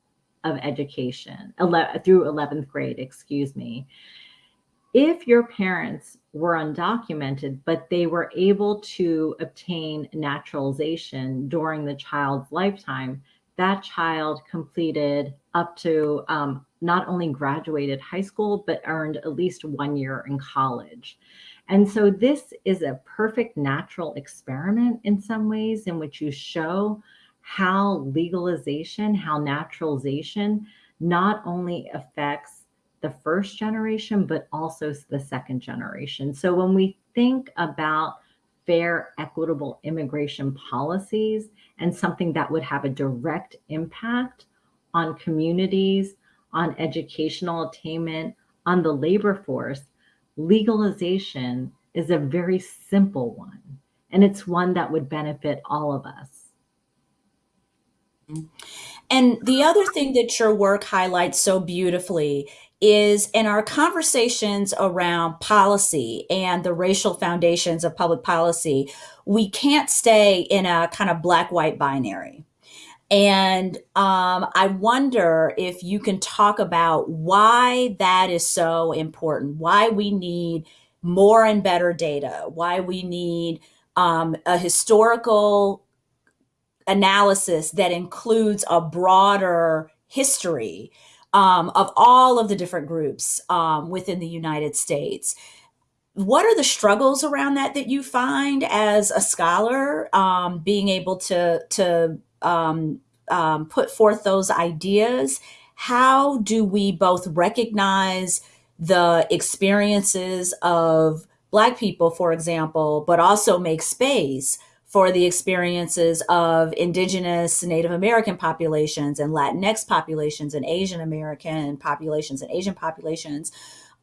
Speaker 2: of education 11, through 11th grade, excuse me. If your parents were undocumented, but they were able to obtain naturalization during the child's lifetime, that child completed up to um, not only graduated high school, but earned at least one year in college. And so this is a perfect natural experiment in some ways in which you show how legalization, how naturalization not only affects the first generation, but also the second generation. So when we think about fair, equitable immigration policies and something that would have a direct impact on communities, on educational attainment, on the labor force, legalization is a very simple one. And it's one that would benefit all of us. Mm-hmm.
Speaker 1: And the other thing that your work highlights so beautifully is in our conversations around policy and the racial foundations of public policy, we can't stay in a kind of black white binary. And um, I wonder if you can talk about why that is so important, why we need more and better data, why we need um, a historical analysis that includes a broader history um, of all of the different groups um, within the United States. What are the struggles around that that you find as a scholar, um, being able to to um, um, put forth those ideas? How do we both recognize the experiences of Black people, for example, but also make space for the experiences of indigenous Native American populations and Latinx populations and Asian American populations and Asian populations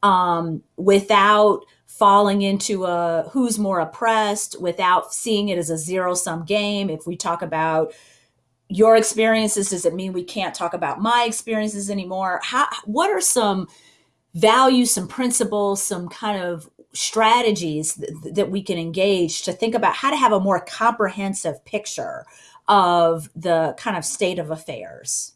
Speaker 1: um, without falling into a who's more oppressed, without seeing it as a zero sum game. If we talk about your experiences, does it mean we can't talk about my experiences anymore? How, what are some values, some principles, some kind of strategies th- that we can engage to think about how to have a more comprehensive picture of the kind of state of affairs?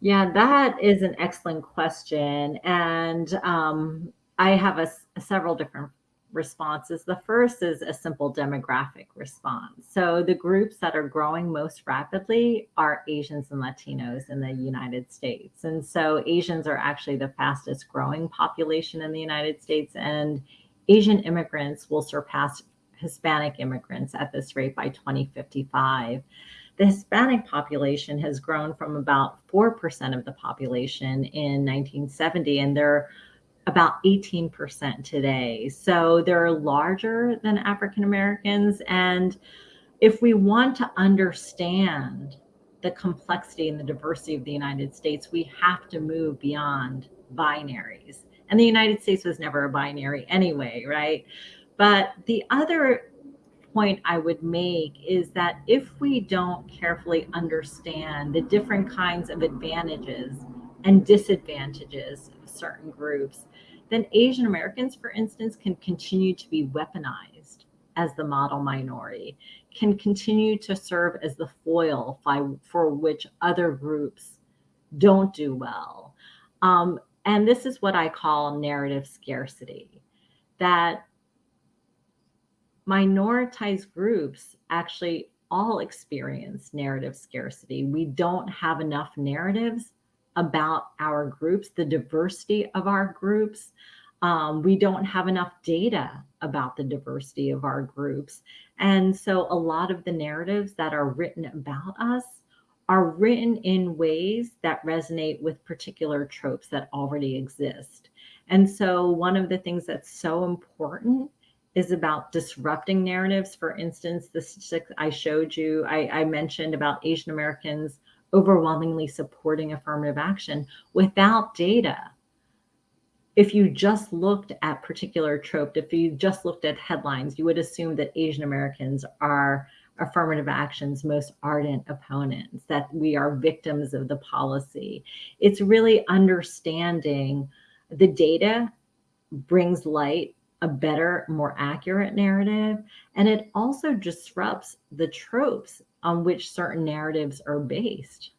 Speaker 2: Yeah, that is an excellent question. And um, I have a, a several different responses. The first is a simple demographic response. So the groups that are growing most rapidly are Asians and Latinos in the United States. And so Asians are actually the fastest growing population in the United States and Asian immigrants will surpass Hispanic immigrants at this rate by 2055. The Hispanic population has grown from about 4% of the population in 1970 and they're about 18% today. So they're larger than African Americans. And if we want to understand the complexity and the diversity of the United States, we have to move beyond binaries. And the United States was never a binary anyway, right? But the other point I would make is that if we don't carefully understand the different kinds of advantages and disadvantages of certain groups, then Asian Americans, for instance, can continue to be weaponized as the model minority, can continue to serve as the foil for which other groups don't do well. Um, and this is what I call narrative scarcity that minoritized groups actually all experience narrative scarcity. We don't have enough narratives about our groups, the diversity of our groups. Um, we don't have enough data about the diversity of our groups. And so a lot of the narratives that are written about us are written in ways that resonate with particular tropes that already exist. And so one of the things that's so important is about disrupting narratives. For instance, the statistics I showed you, I, I mentioned about Asian Americans overwhelmingly supporting affirmative action without data. If you just looked at particular trope, if you just looked at headlines, you would assume that Asian Americans are affirmative action's most ardent opponents, that we are victims of the policy. It's really understanding the data brings light a better, more accurate narrative. And it also disrupts the tropes on which certain narratives are based.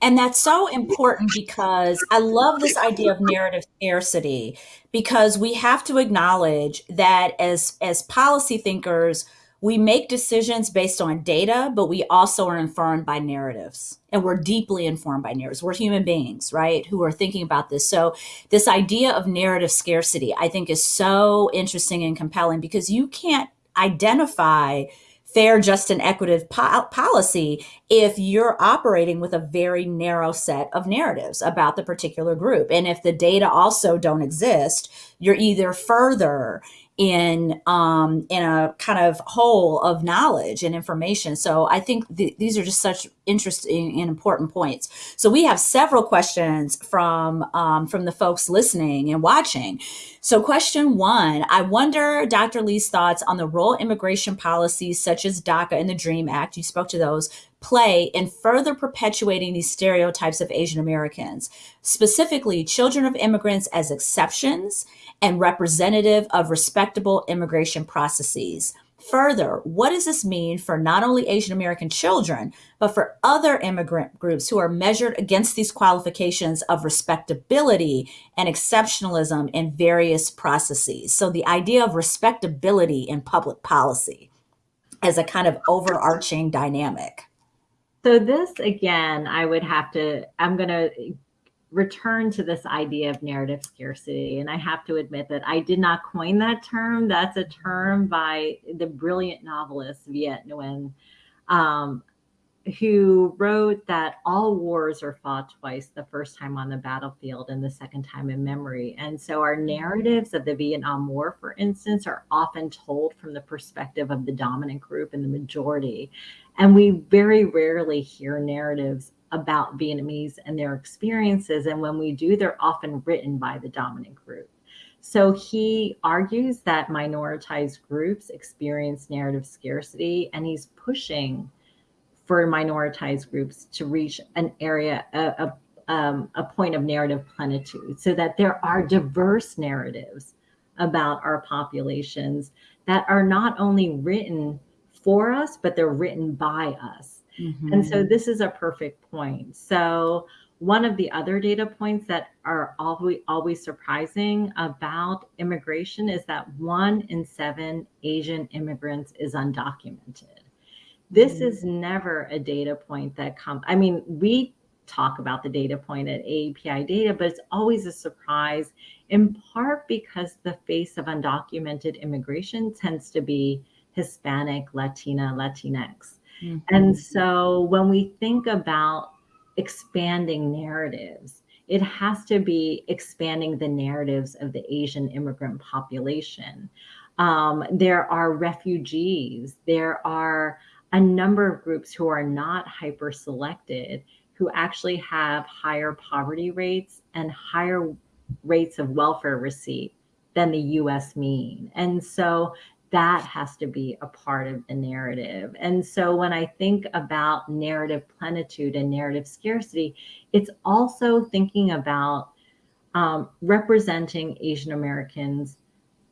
Speaker 1: And that's so important because I love this idea of narrative scarcity because we have to acknowledge that as as policy thinkers, we make decisions based on data, but we also are informed by narratives. And we're deeply informed by narratives. We're human beings, right, who are thinking about this. So, this idea of narrative scarcity, I think, is so interesting and compelling because you can't identify fair, just, and equitable po- policy if you're operating with a very narrow set of narratives about the particular group. And if the data also don't exist, you're either further in um, in a kind of hole of knowledge and information. So I think th- these are just such interesting and important points. So we have several questions from um, from the folks listening and watching. So question one, I wonder Dr. Lee's thoughts on the role immigration policies such as DACA and the DREAM Act. You spoke to those play in further perpetuating these stereotypes of Asian Americans, specifically children of immigrants as exceptions and representative of respectable immigration processes. Further, what does this mean for not only Asian American children, but for other immigrant groups who are measured against these qualifications of respectability and exceptionalism in various processes? So, the idea of respectability in public policy as a kind of overarching dynamic.
Speaker 2: So this again, I would have to, I'm going to return to this idea of narrative scarcity. And I have to admit that I did not coin that term. That's a term by the brilliant novelist Viet Nguyen, um, who wrote that all wars are fought twice the first time on the battlefield and the second time in memory. And so our narratives of the Vietnam War, for instance, are often told from the perspective of the dominant group and the majority. And we very rarely hear narratives about Vietnamese and their experiences. And when we do, they're often written by the dominant group. So he argues that minoritized groups experience narrative scarcity, and he's pushing for minoritized groups to reach an area, a, a, um, a point of narrative plenitude, so that there are diverse narratives about our populations that are not only written for us, but they're written by us. Mm-hmm. And so mm-hmm. this is a perfect point. So one of the other data points that are always always surprising about immigration is that one in seven Asian immigrants is undocumented. This mm-hmm. is never a data point that comes. I mean, we talk about the data point at AAPI data, but it's always a surprise, in part because the face of undocumented immigration tends to be Hispanic, Latina, Latinx. Mm-hmm. And so when we think about expanding narratives, it has to be expanding the narratives of the Asian immigrant population. Um, there are refugees, there are a number of groups who are not hyper selected who actually have higher poverty rates and higher rates of welfare receipt than the US mean. And so that has to be a part of the narrative. And so when I think about narrative plenitude and narrative scarcity, it's also thinking about um, representing Asian Americans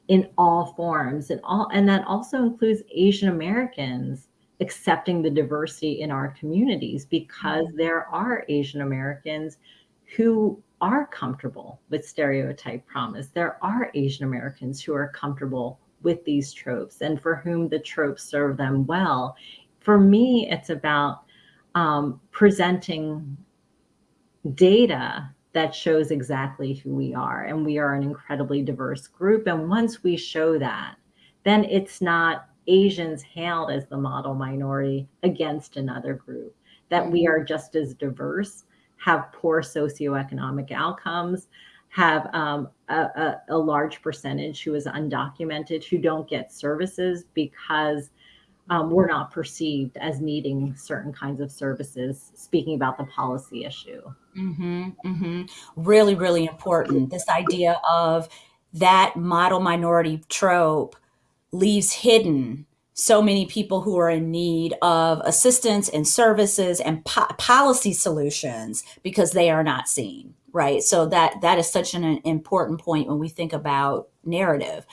Speaker 2: in all forms and all and that also includes Asian Americans accepting the diversity in our communities because mm-hmm. there are Asian Americans who are comfortable with stereotype promise. There are Asian Americans who are comfortable with these tropes and for whom the tropes serve them well. For me, it's about um, presenting data that shows exactly who we are. And we are an incredibly diverse group. And once we show that, then it's not Asians hailed as the model minority against another group, that we are just as diverse, have poor socioeconomic outcomes, have um, a, a, a, large percentage who is undocumented who don't get services because um, we're not perceived as needing certain kinds of services speaking about the policy issue.
Speaker 1: Mm-hmm, mm-hmm. really really important. This idea of that model minority trope leaves hidden so many people who are in need of assistance and services and po- policy solutions because they are not seen right? So that that is such an important point when we think about narrative.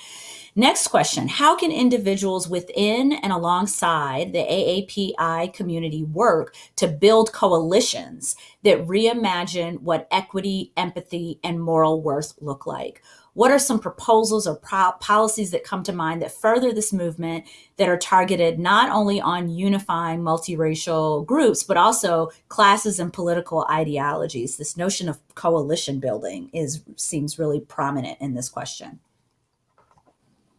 Speaker 1: Next question how can individuals within and alongside the aapi community work to build coalitions that reimagine what equity empathy and moral worth look like what are some proposals or policies that come to mind that further this movement that are targeted not only on unifying multiracial groups, but also classes and political ideologies? This notion of coalition building is seems really prominent in this question.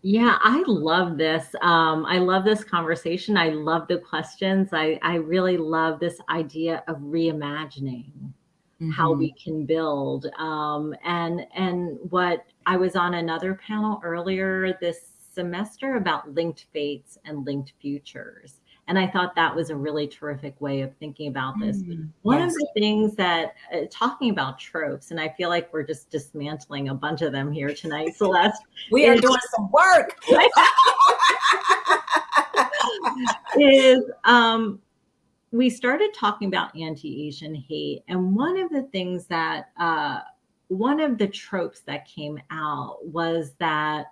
Speaker 2: Yeah, I love this. Um, I love this conversation. I love the questions. I, I really love this idea of reimagining mm-hmm. how we can build. Um, and and what I was on another panel earlier this semester about linked fates and linked futures. And I thought that was a really terrific way of thinking about this. Mm, One yes. of the things that, uh, talking about tropes, and I feel like we're just dismantling a bunch of them here tonight, Celeste. (laughs)
Speaker 1: we are doing some work. (laughs)
Speaker 2: is um, we started talking about anti-Asian hate, and one of the things that uh, one of the tropes that came out was that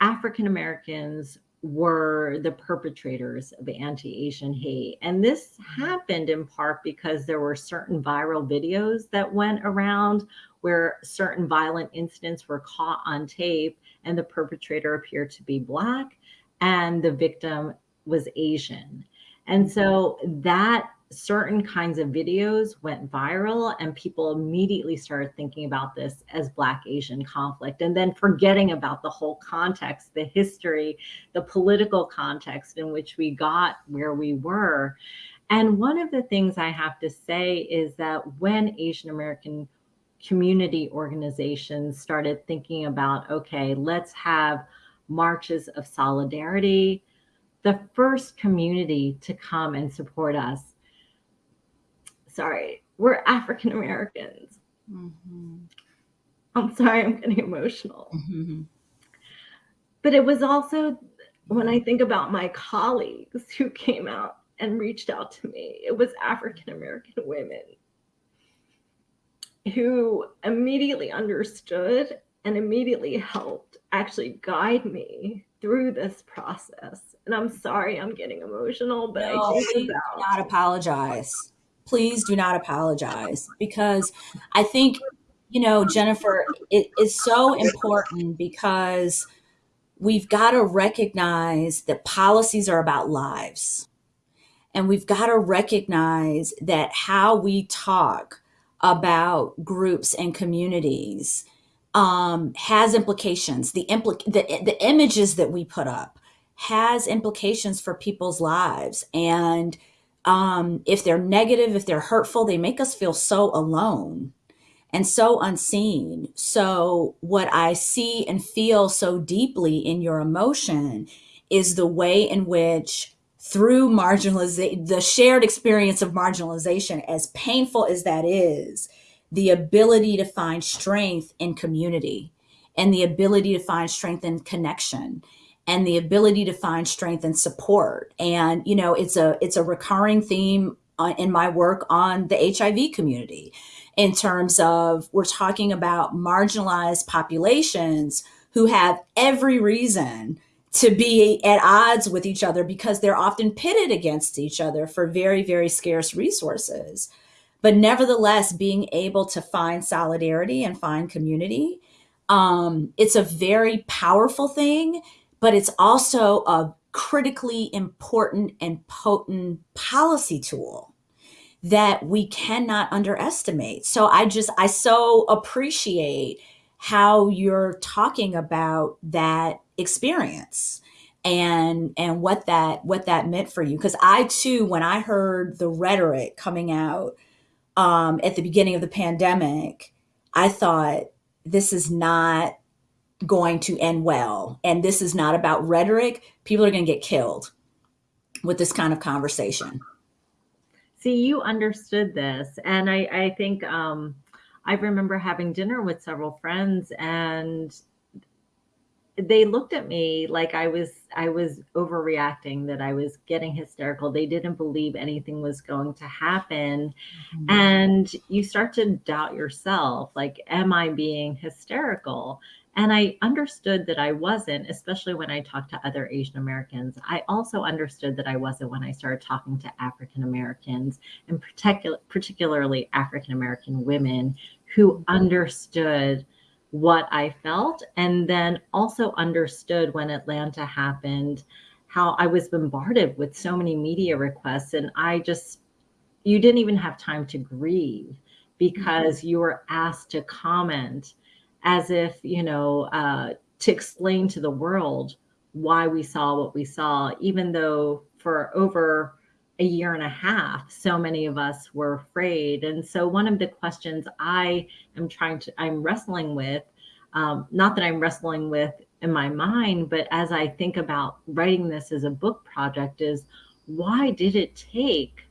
Speaker 2: African Americans were the perpetrators of anti-Asian hate. And this happened in part because there were certain viral videos that went around where certain violent incidents were caught on tape and the perpetrator appeared to be black and the victim was Asian. And so that certain kinds of videos went viral and people immediately started thinking about this as black asian conflict and then forgetting about the whole context the history the political context in which we got where we were. And one of the things i have to say is that when asian american community organizations started thinking about okay let's have marches of solidarity the first community to come and support us sorry, we're African Americans. Mm-hmm. I'm sorry, I'm getting emotional. Mm-hmm. But it was also when I think about my colleagues who came out and reached out to me, it was African American women who immediately understood and immediately helped actually guide me through this process. And I'm sorry I'm getting emotional, but no, I
Speaker 1: about not apologize please do not apologize because I think, you know, Jennifer, it is so important because we've got to recognize that policies are about lives. And we've got to recognize that how we talk about groups and communities um, has implications. The, impl- the, the images that we put up has implications for people's lives. And um, if they're negative, if they're hurtful, they make us feel so alone and so unseen. So, what I see and feel so deeply in your emotion is the way in which, through marginalization, the shared experience of marginalization, as painful as that is, the ability to find strength in community and the ability to find strength in connection and the ability to find strength and support. And you know, it's a it's a recurring theme uh, in my work on the HIV community in terms of we're talking about marginalized populations who have every reason to be at odds with each other because they're often pitted against each other for very very scarce resources but nevertheless being able to find solidarity and find community um, it's a very powerful thing but it's also a critically important and potent policy tool that we cannot underestimate. So I just, I so appreciate how you're talking about that experience and and what that what that meant for you because i too when i heard the rhetoric coming out um, at the beginning of the pandemic i thought this is not going to end well. And this is not about rhetoric. People are going to get killed with this kind of conversation.
Speaker 2: See, you understood this. And I, I think um, I remember having dinner with several friends and they looked at me like I was I was overreacting, that I was getting hysterical. They didn't believe anything was going to happen. Mm-hmm. And you start to doubt yourself, like, am I being hysterical? And I understood that I wasn't, especially when I talked to other Asian Americans. I also understood that I wasn't when I started talking to African Americans, and particular, particularly African American women who understood what I felt, and then also understood when Atlanta happened how I was bombarded with so many media requests. And I just, you didn't even have time to grieve because you were asked to comment as if, you know, uh, to explain to the world why we saw what we saw, even though for over a year and a half, so many of us were afraid. And so, one of the questions I am trying to, I'm wrestling with um, not that I'm wrestling with in my mind, but as I think about writing this as a book project, is why did it take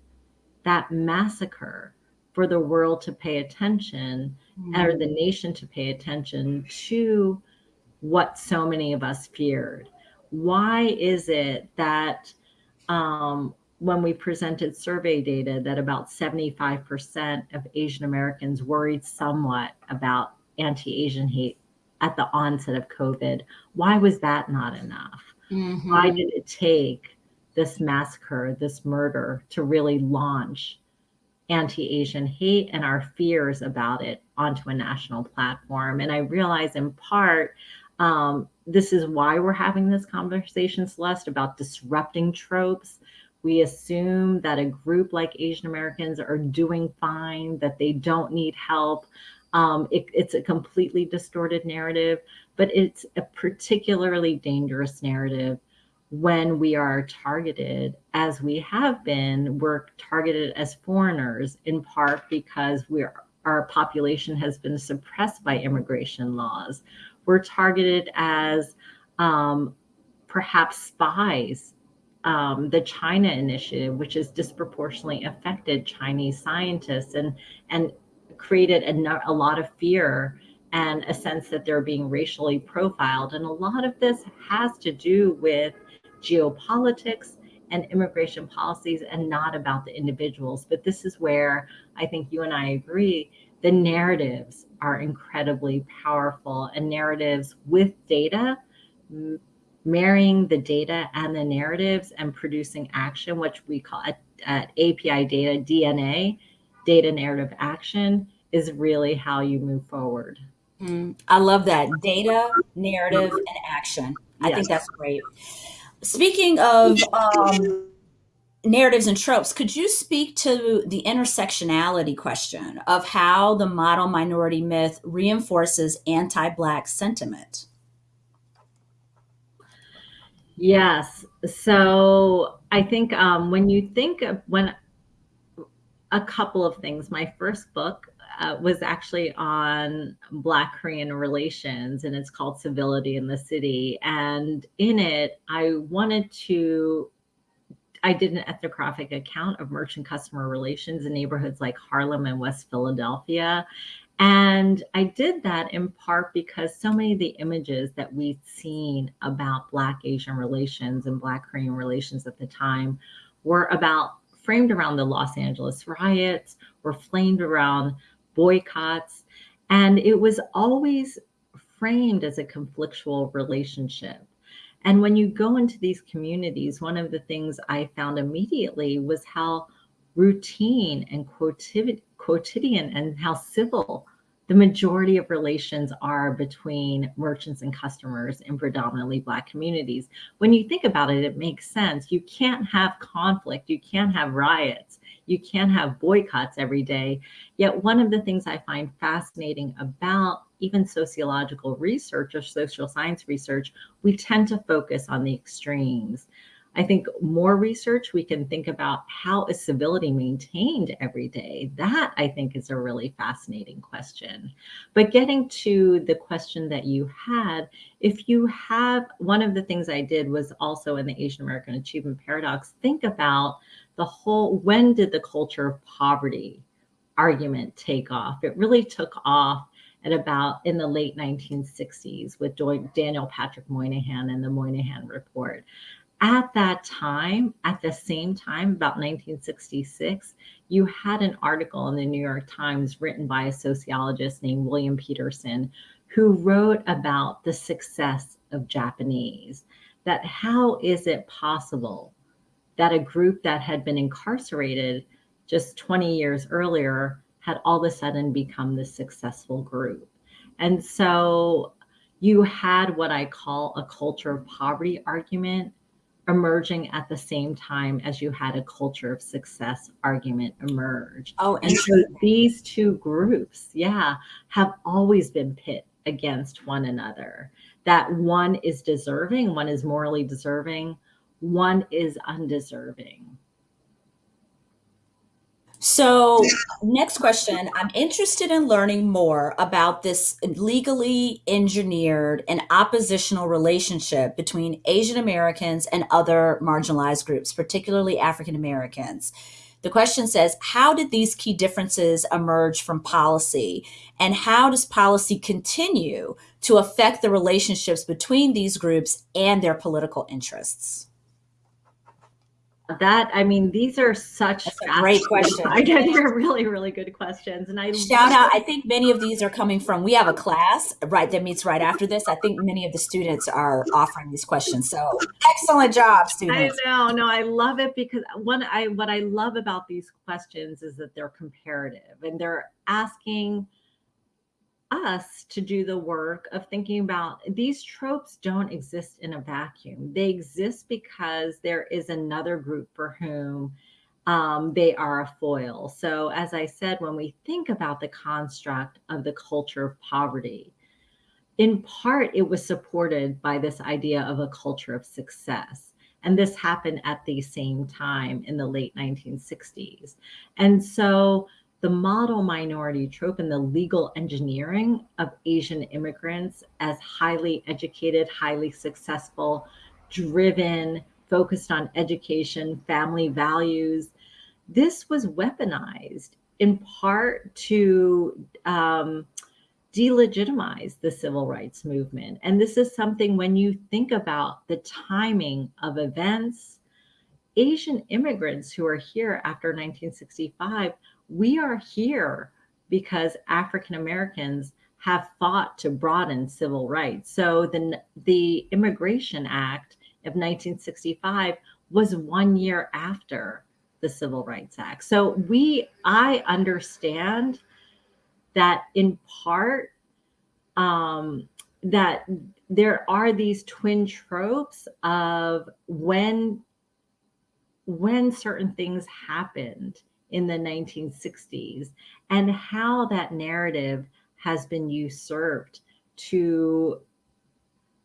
Speaker 2: that massacre for the world to pay attention mm-hmm. or the nation to pay attention to what so many of us feared? Why is it that um, when we presented survey data that about 75% of Asian Americans worried somewhat about anti-Asian hate at the onset of COVID. Why was that not enough? Mm-hmm. Why did it take this massacre, this murder to really launch anti-Asian hate and our fears about it onto a national platform? And I realize in part, um, this is why we're having this conversation, Celeste, about disrupting tropes we assume that a group like Asian Americans are doing fine, that they don't need help. Um, it, it's a completely distorted narrative, but it's a particularly dangerous narrative when we are targeted, as we have been, we're targeted as foreigners in part because our population has been suppressed by immigration laws. We're targeted as um, perhaps spies um, the China Initiative, which has disproportionately affected Chinese scientists and and created a, a lot of fear and a sense that they're being racially profiled. And a lot of this has to do with geopolitics and immigration policies and not about the individuals. But this is where I think you and I agree the narratives are incredibly powerful and narratives with data marrying the data and the narratives and producing action, which we call at, at API data, DNA, data narrative action, is really how you move forward.
Speaker 1: Mm, I love that. Data, narrative, and action. I yes. think that's great. Speaking of um, narratives and tropes, could you speak to the intersectionality question of how the model minority myth reinforces anti Black sentiment?
Speaker 2: Yes. So I think um, when you think of when a couple of things, my first book uh, was actually on Black Korean relations and it's called Civility in the City. And in it, I wanted to, I did an ethnographic account of merchant customer relations in neighborhoods like Harlem and West Philadelphia. And I did that in part because so many of the images that we'd seen about Black Asian relations and Black Korean relations at the time were about framed around the Los Angeles riots, were framed around boycotts. And it was always framed as a conflictual relationship. And when you go into these communities, one of the things I found immediately was how routine and quotidian and how civil the majority of relations are between merchants and customers in predominantly Black communities. When you think about it, it makes sense. You can't have conflict, you can't have riots, you can't have boycotts every day. Yet, one of the things I find fascinating about even sociological research or social science research, we tend to focus on the extremes. I think more research, we can think about how is civility maintained every day. That I think is a really fascinating question. But getting to the question that you had, if you have, one of the things I did was also in the Asian American Achievement Paradox, think about the whole, when did the culture of poverty argument take off? It really took off at about in the late 1960s with Daniel Patrick Moynihan and the Moynihan Report at that time, at the same time, about 1966, you had an article in the New York Times written by a sociologist named William Petersen, who wrote about the success of Japanese. That how is it possible that a group that had been incarcerated just 20 years earlier had all of a sudden become this successful group? And so you had what I call a culture of poverty argument emerging at the same time as you had a culture of success argument emerge. Oh, and so these two groups, yeah, have always been pit against one another. That one is deserving, one is morally deserving, one is undeserving.
Speaker 1: So, next question. I'm interested in learning more about this legally engineered and oppositional relationship between Asian Americans and other marginalized groups, particularly African Americans. The question says How did these key differences emerge from policy? And how does policy continue to affect the relationships between these groups and their political interests?
Speaker 2: That i mean these are such
Speaker 1: great questions
Speaker 2: i get they're really really good questions and i
Speaker 1: shout out i think many of these are coming from we have a class right that meets right after this. I think many of the students are offering these questions so excellent job students.
Speaker 2: i know no i love it because one i what i love about these questions is that they're comparative and they're asking us to do the work of thinking about these tropes don't exist in a vacuum. They exist because there is another group for whom um, they are a foil. So, as I said, when we think about the construct of the culture of poverty, in part it was supported by this idea of a culture of success. And this happened at the same time in the late 1960s. And so the model minority trope and the legal engineering of Asian immigrants as highly educated, highly successful, driven, focused on education, family values. This was weaponized in part to um, delegitimize the civil rights movement. And this is something when you think about the timing of events, Asian immigrants who are here after 1965 we are here because African Americans have fought to broaden civil rights. So the, the Immigration Act of 1965 was one year after the Civil Rights Act. So we, I understand that in part, um, that there are these twin tropes of when when certain things happened in the 1960s and how that narrative has been usurped to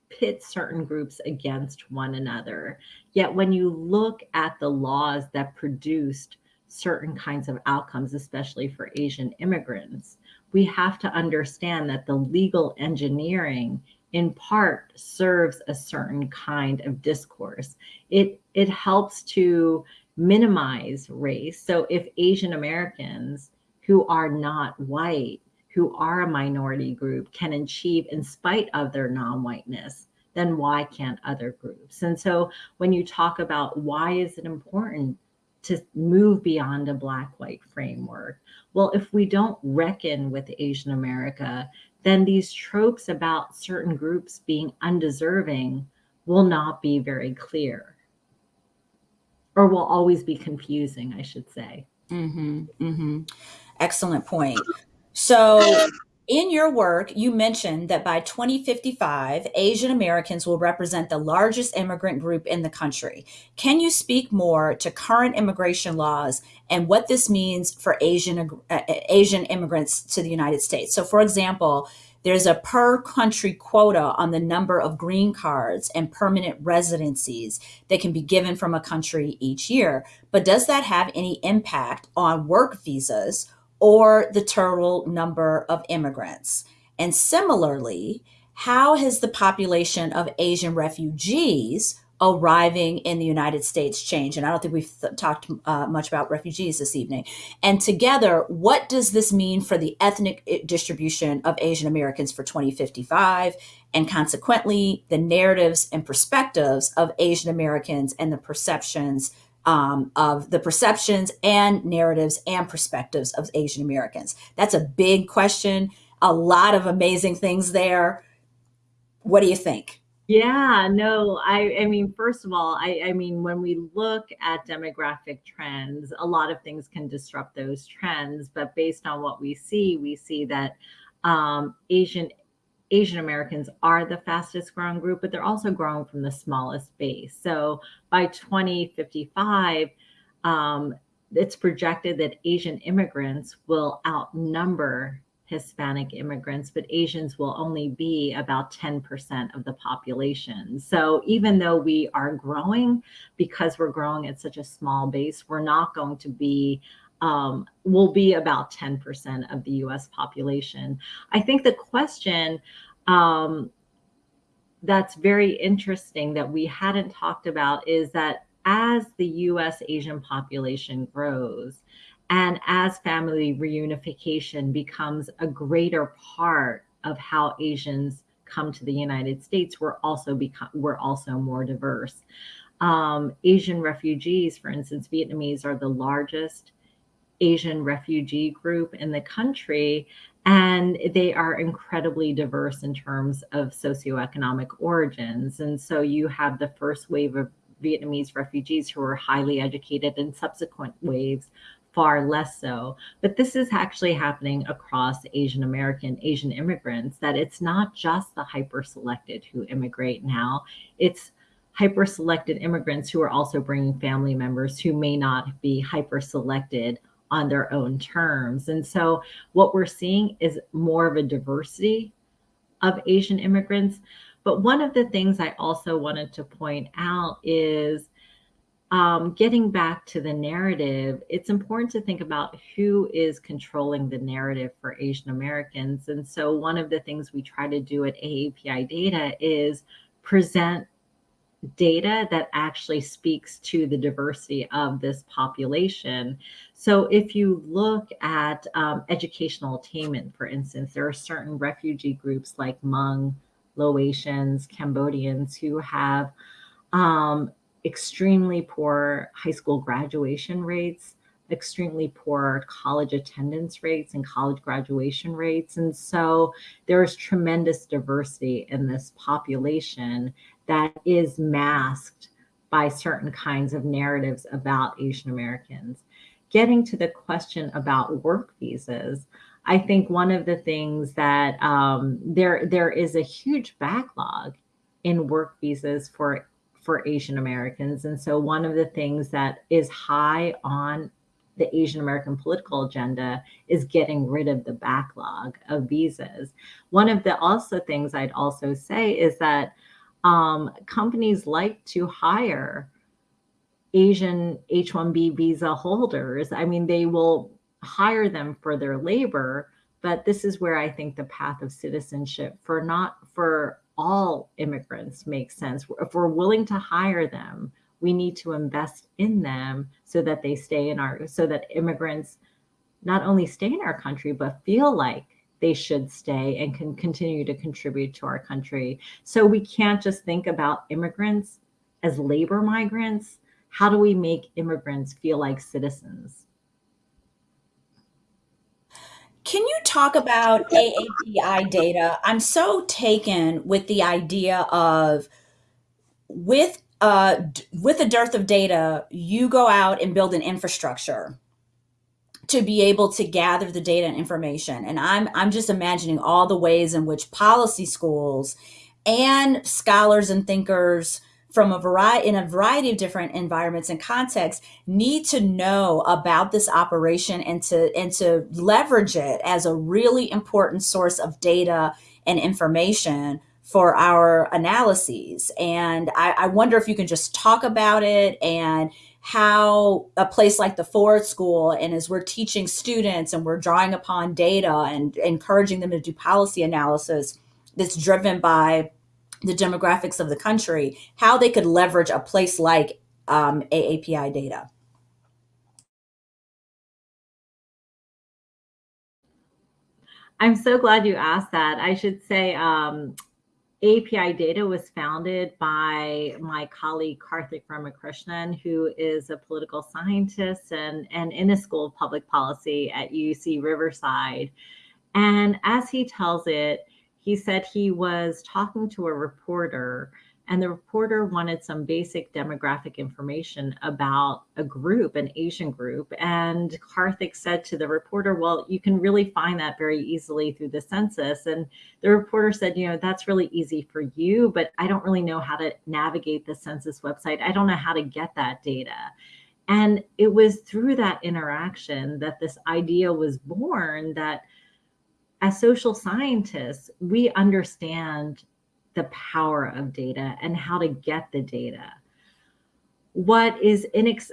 Speaker 2: pit certain groups against one another. Yet when you look at the laws that produced certain kinds of outcomes, especially for Asian immigrants, we have to understand that the legal engineering in part serves a certain kind of discourse. It it helps to minimize race. So if Asian Americans who are not white, who are a minority group, can achieve in spite of their non whiteness, then why can't other groups? And so when you talk about why is it important to move beyond a black white framework? Well, if we don't reckon with Asian America, then these tropes about certain groups being undeserving will not be very clear or will always be confusing, I should say.
Speaker 1: Mm-hmm, mm-hmm. Excellent point. So, in your work, you mentioned that by 2055, Asian Americans will represent the largest immigrant group in the country. Can you speak more to current immigration laws and what this means for Asian uh, Asian immigrants to the United States? So, for example, there's a per country quota on the number of green cards and permanent residencies that can be given from a country each year. But does that have any impact on work visas or the total number of immigrants? And similarly, how has the population of Asian refugees arriving in the United States change. And I don't think we've talked uh, much about refugees this evening. And together, what does this mean for the ethnic eh, distribution of Asian Americans for 2055? And consequently, the narratives and perspectives of Asian Americans and the perceptions um, of the perceptions and narratives and perspectives of Asian Americans. That's a big question. A lot of amazing things there. What do you think?
Speaker 2: Yeah, no, I, I mean, first of all, I, I mean, when we look at demographic trends, a lot of things can disrupt those trends. But based on what we see, we see that um, Asian Asian Americans are the fastest growing group, but they're also growing from the smallest base. So by 2055, um, it's projected that Asian immigrants will outnumber Hispanic immigrants, but Asians will only be about 10% of the population. So even though we are growing, because we're growing at such a small base, we're not going to be um, will be about 10% of the US population. I think the question um, that's very interesting that we hadn't talked about is that as the US Asian population grows and as family reunification becomes a greater part of how Asians come to the United States, we're also become we're also more diverse. Um, Asian refugees, for instance, Vietnamese are the largest Asian refugee group in the country, and they are incredibly diverse in terms of socioeconomic origins. And so you have the first wave of Vietnamese refugees who are highly educated, and subsequent waves far less so. But this is actually happening across Asian American, Asian immigrants, that it's not just the hyper selected who immigrate now, it's hyper selected immigrants who are also bringing family members who may not be hyper selected on their own terms. And so what we're seeing is more of a diversity of Asian immigrants. But one of the things I also wanted to point out is um, getting back to the narrative, it's important to think about who is controlling the narrative for Asian Americans. And so, one of the things we try to do at AAPI Data is present data that actually speaks to the diversity of this population. So, if you look at um, educational attainment, for instance, there are certain refugee groups like Hmong, Laotians, Cambodians who have um, extremely poor high school graduation rates, extremely poor college attendance rates and college graduation rates. And so there is tremendous diversity in this population that is masked by certain kinds of narratives about Asian Americans. Getting to the question about work visas, I think one of the things that um, there there is a huge backlog in work visas for for Asian Americans. And so one of the things that is high on the Asian American political agenda is getting rid of the backlog of visas. One of the also things I'd also say is that um, companies like to hire Asian H-1B visa holders. I mean, they will hire them for their labor, but this is where I think the path of citizenship for not for all immigrants make sense. If we're willing to hire them, we need to invest in them so that they stay in our, so that immigrants not only stay in our country, but feel like they should stay and can continue to contribute to our country. So we can't just think about immigrants as labor migrants. How do we make immigrants feel like citizens?
Speaker 1: Can you talk about AAPI data? I'm so taken with the idea of with uh, with a dearth of data, you go out and build an infrastructure to be able to gather the data and information. And I'm I'm just imagining all the ways in which policy schools and scholars and thinkers from a variety in a variety of different environments and contexts need to know about this operation and to and to leverage it as a really important source of data and information for our analyses. And I, I wonder if you can just talk about it and how a place like the Ford School, and as we're teaching students and we're drawing upon data and encouraging them to do policy analysis that's driven by the demographics of the country, how they could leverage a place like um, AAPI data.
Speaker 2: I'm so glad you asked that. I should say um, API Data was founded by my colleague Karthick Ramakrishnan, who is a political scientist and, and in the School of Public Policy at UC Riverside. And as he tells it, he said he was talking to a reporter and the reporter wanted some basic demographic information about a group, an Asian group. And Karthick said to the reporter, Well, you can really find that very easily through the census. And the reporter said, You know, that's really easy for you, but I don't really know how to navigate the census website. I don't know how to get that data. And it was through that interaction that this idea was born that as social scientists, we understand the power of data and how to get the data. what is inex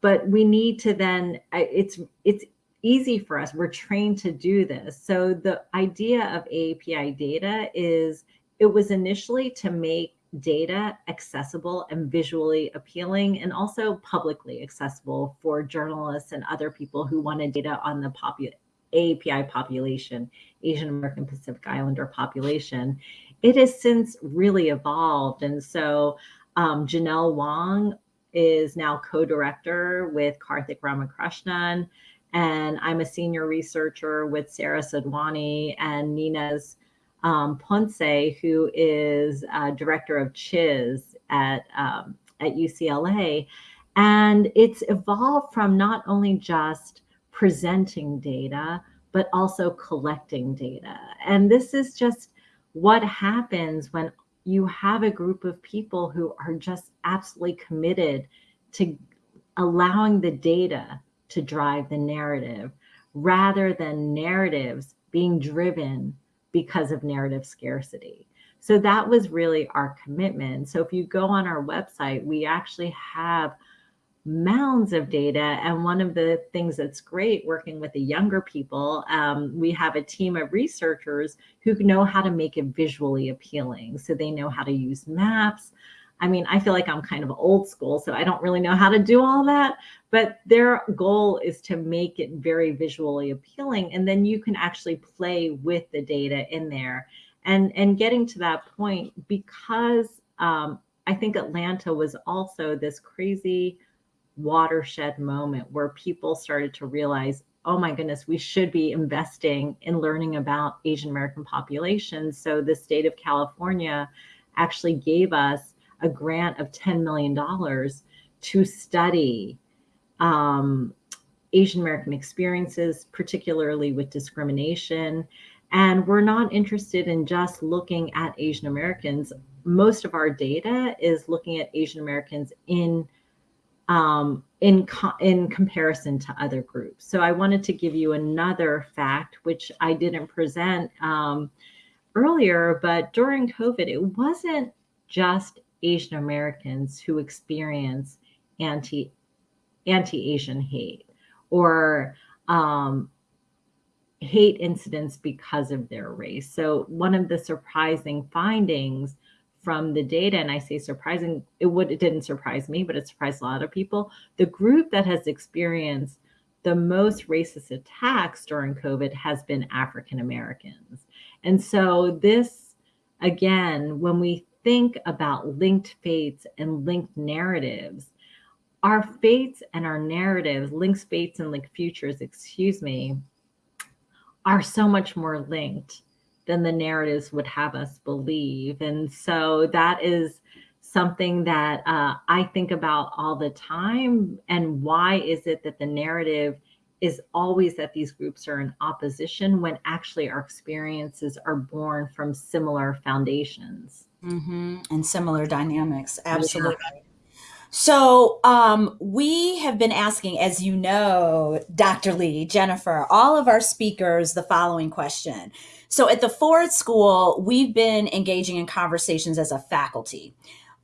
Speaker 2: but we need to then it's it's easy for us we're trained to do this so the idea of aapi data is it was initially to make data accessible and visually appealing and also publicly accessible for journalists and other people who wanted data on the popu- API population, Asian American Pacific Islander population. It has since really evolved. And so um, Janelle Wong is now co-director with Karthick Ramakrishnan, and I'm a senior researcher with Sara Sadhwani and Ninez um, Ponce, who is uh, director of CHIS at, um, at UCLA. And it's evolved from not only just presenting data, but also collecting data. And this is just what happens when you have a group of people who are just absolutely committed to allowing the data to drive the narrative rather than narratives being driven because of narrative scarcity. So that was really our commitment. So if you go on our website, we actually have mounds of data. And one of the things that's great working with the younger people, um, we have a team of researchers who know how to make it visually appealing. So they know how to use maps. I mean, I feel like I'm kind of old school, so I don't really know how to do all that. But their goal is to make it very visually appealing. And then you can actually play with the data in there. And, and getting to that point, because um, I think Atlanta was also this crazy watershed moment where people started to realize, oh my goodness, we should be investing in learning about Asian American populations. So the state of California actually gave us a grant of $10 million to study um, Asian American experiences, particularly with discrimination. And we're not interested in just looking at Asian Americans. Most of our data is looking at Asian Americans in um, in, co in comparison to other groups. So I wanted to give you another fact, which I didn't present um, earlier, but during COVID, it wasn't just Asian Americans who experience anti anti-Asian hate or um, hate incidents because of their race. So one of the surprising findings from the data, and I say surprising, it would it didn't surprise me, but it surprised a lot of people. The group that has experienced the most racist attacks during COVID has been African Americans. And so this, again, when we think about linked fates and linked narratives, our fates and our narratives, linked fates and linked futures, excuse me, are so much more linked than the narratives would have us believe. And so that is something that uh, I think about all the time. And why is it that the narrative is always that these groups are in opposition when actually our experiences are born from similar foundations
Speaker 1: mm-hmm. and similar dynamics? Absolutely. Yeah. So, um, we have been asking, as you know, Dr. Lee, Jennifer, all of our speakers the following question. So, at the Ford School, we've been engaging in conversations as a faculty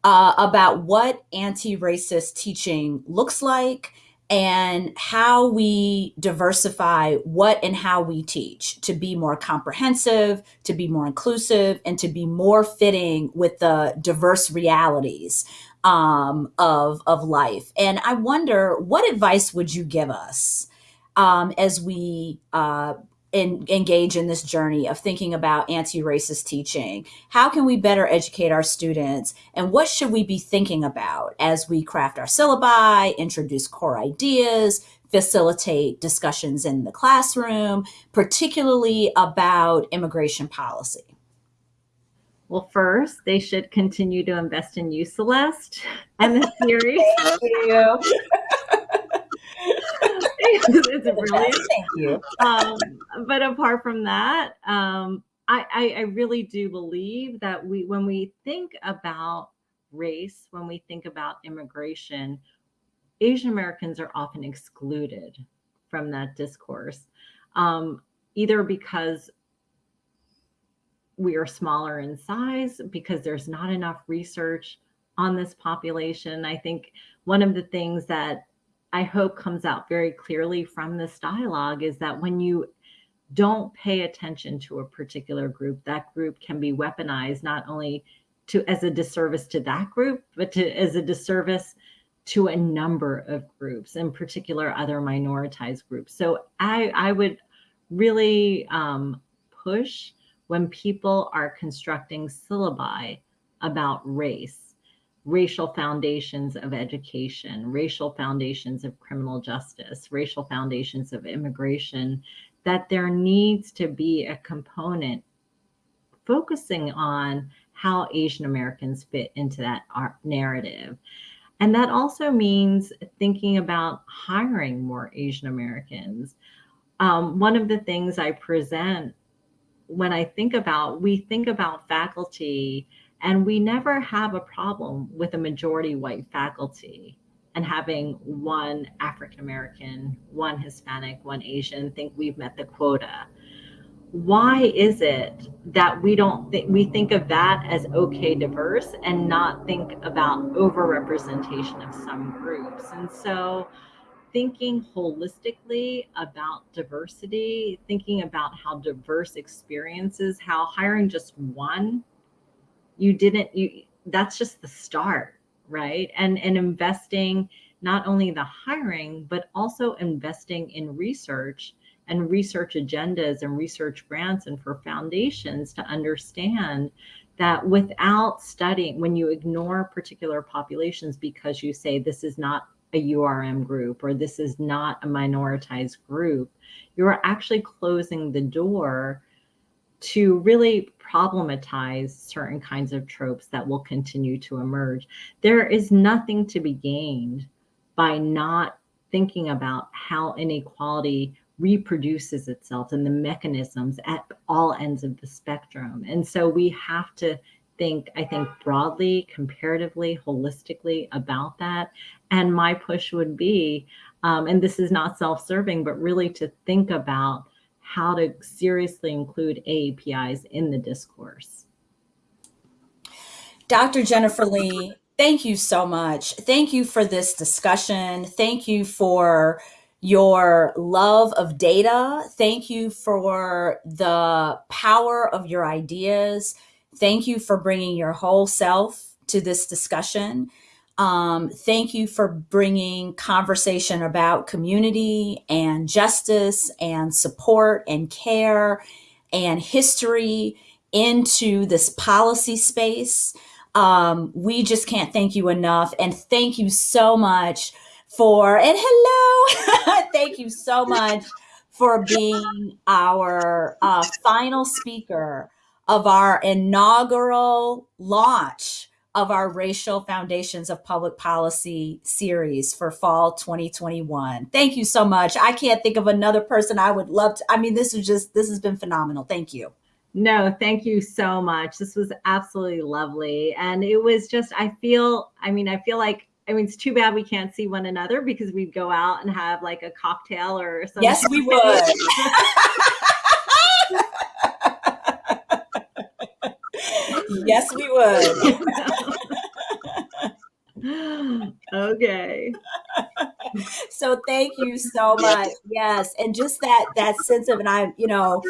Speaker 1: uh, about what anti racist teaching looks like and how we diversify what and how we teach to be more comprehensive, to be more inclusive, and to be more fitting with the diverse realities um, of of life. And I wonder, what advice would you give us um, as we uh, in, engage in this journey of thinking about anti-racist teaching? How can we better educate our students, and what should we be thinking about as we craft our syllabi, introduce core ideas, facilitate discussions in the classroom, particularly about immigration policy?
Speaker 2: Well, first, they should continue to invest in you, Celeste, and the series. Thank you. It's brilliant. Thank you. Um, but apart from that, um, I, I, I really do believe that we, when we think about race, when we think about immigration, Asian Americans are often excluded from that discourse, um, either because we are smaller in size because there's not enough research on this population. I think one of the things that I hope comes out very clearly from this dialogue is that when you don't pay attention to a particular group, that group can be weaponized not only to as a disservice to that group, but to as a disservice to a number of groups, in particular other minoritized groups. So I, I would really um, push when people are constructing syllabi about race, racial foundations of education, racial foundations of criminal justice, racial foundations of immigration, that there needs to be a component focusing on how Asian Americans fit into that narrative. And that also means thinking about hiring more Asian Americans. Um, one of the things I present when I think about, we think about faculty and we never have a problem with a majority white faculty and having one African American, one Hispanic, one Asian think we've met the quota. Why is it that we don't think we think of that as okay diverse and not think about overrepresentation of some groups? And so thinking holistically about diversity, thinking about how diverse experiences, how hiring just one, you didn't you that's just the start right? And and investing not only the hiring, but also investing in research and research agendas and research grants and for foundations to understand that without studying, when you ignore particular populations because you say this is not a URM group or this is not a minoritized group, you're actually closing the door to really problematize certain kinds of tropes that will continue to emerge. There is nothing to be gained by not thinking about how inequality reproduces itself and the mechanisms at all ends of the spectrum. And so we have to think, I think, broadly, comparatively, holistically about that. And my push would be, um, and this is not self serving, but really to think about how to seriously include AAPIs in the discourse.
Speaker 1: Dr. Jennifer Lee, thank you so much. Thank you for this discussion. Thank you for your love of data. Thank you for the power of your ideas. Thank you for bringing your whole self to this discussion. Um, thank you for bringing conversation about community and justice and support and care and history into this policy space. Um, we just can't thank you enough. And thank you so much for, and hello, (laughs) thank you so much for being our uh, final speaker of our inaugural launch of our Racial Foundations of Public Policy series for fall 2021. Thank you so much. I can't think of another person I would love to. I mean, this is just, this has been phenomenal. Thank you.
Speaker 2: No, thank you so much. This was absolutely lovely. And it was just, I feel, I mean, I feel like, I mean, it's too bad we can't see one another because we'd go out and have like a cocktail or something.
Speaker 1: Yes, we would. (laughs) yes, we
Speaker 2: would. (laughs) okay. (laughs)
Speaker 1: So thank you so much. Yes, and just that that sense of, and I, you know,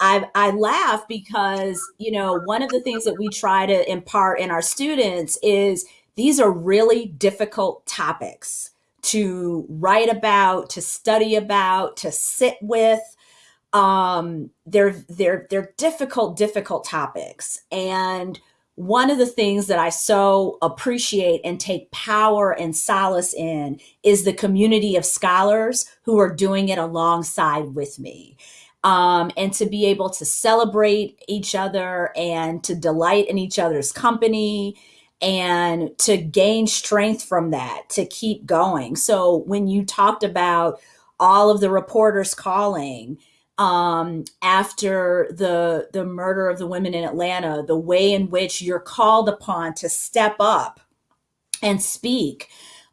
Speaker 1: I I laugh because you know one of the things that we try to impart in our students is these are really difficult topics to write about, to study about, to sit with um they're they're they're difficult difficult topics and one of the things that I so appreciate and take power and solace in is the community of scholars who are doing it alongside with me. Um, and to be able to celebrate each other and to delight in each other's company and to gain strength from that, to keep going. So when you talked about all of the reporters calling, um, after the the murder of the women in Atlanta, the way in which you're called upon to step up and speak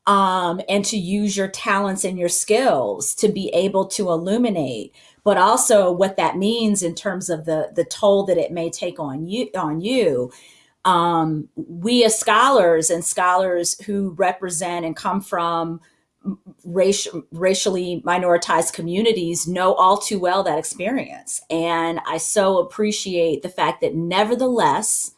Speaker 1: um, and to use your talents and your skills to be able to illuminate, but also what that means in terms of the the toll that it may take on you on you. um, we as scholars and scholars who represent and come from racial, racially minoritized communities know all too well that experience. And I so appreciate the fact that nevertheless,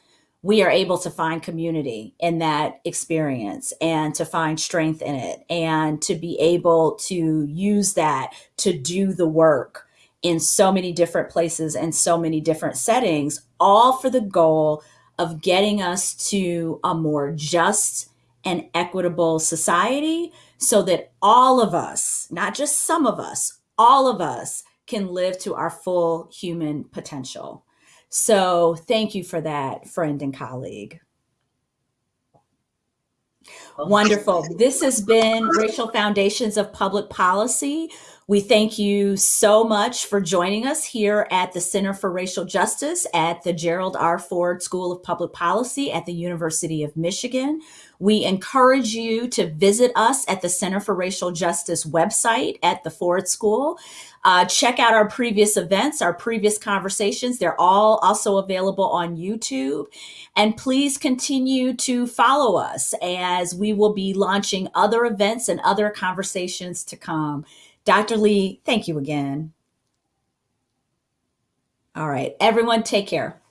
Speaker 1: we are able to find community in that experience and to find strength in it and to be able to use that to do the work in so many different places and so many different settings, all for the goal of getting us to a more just and equitable society so that all of us, not just some of us, all of us can live to our full human potential. So thank you for that, friend and colleague. Wonderful. This has been Racial Foundations of Public Policy. We thank you so much for joining us here at the Center for Racial Justice at the Gerald R. Ford School of Public Policy at the University of Michigan. We encourage you to visit us at the Center for Racial Justice website at the Ford School. Uh, check out our previous events, our previous conversations. They're all also available on YouTube. And please continue to follow us as we will be launching other events and other conversations to come. Dr. Lee, thank you again. All right, everyone, take care.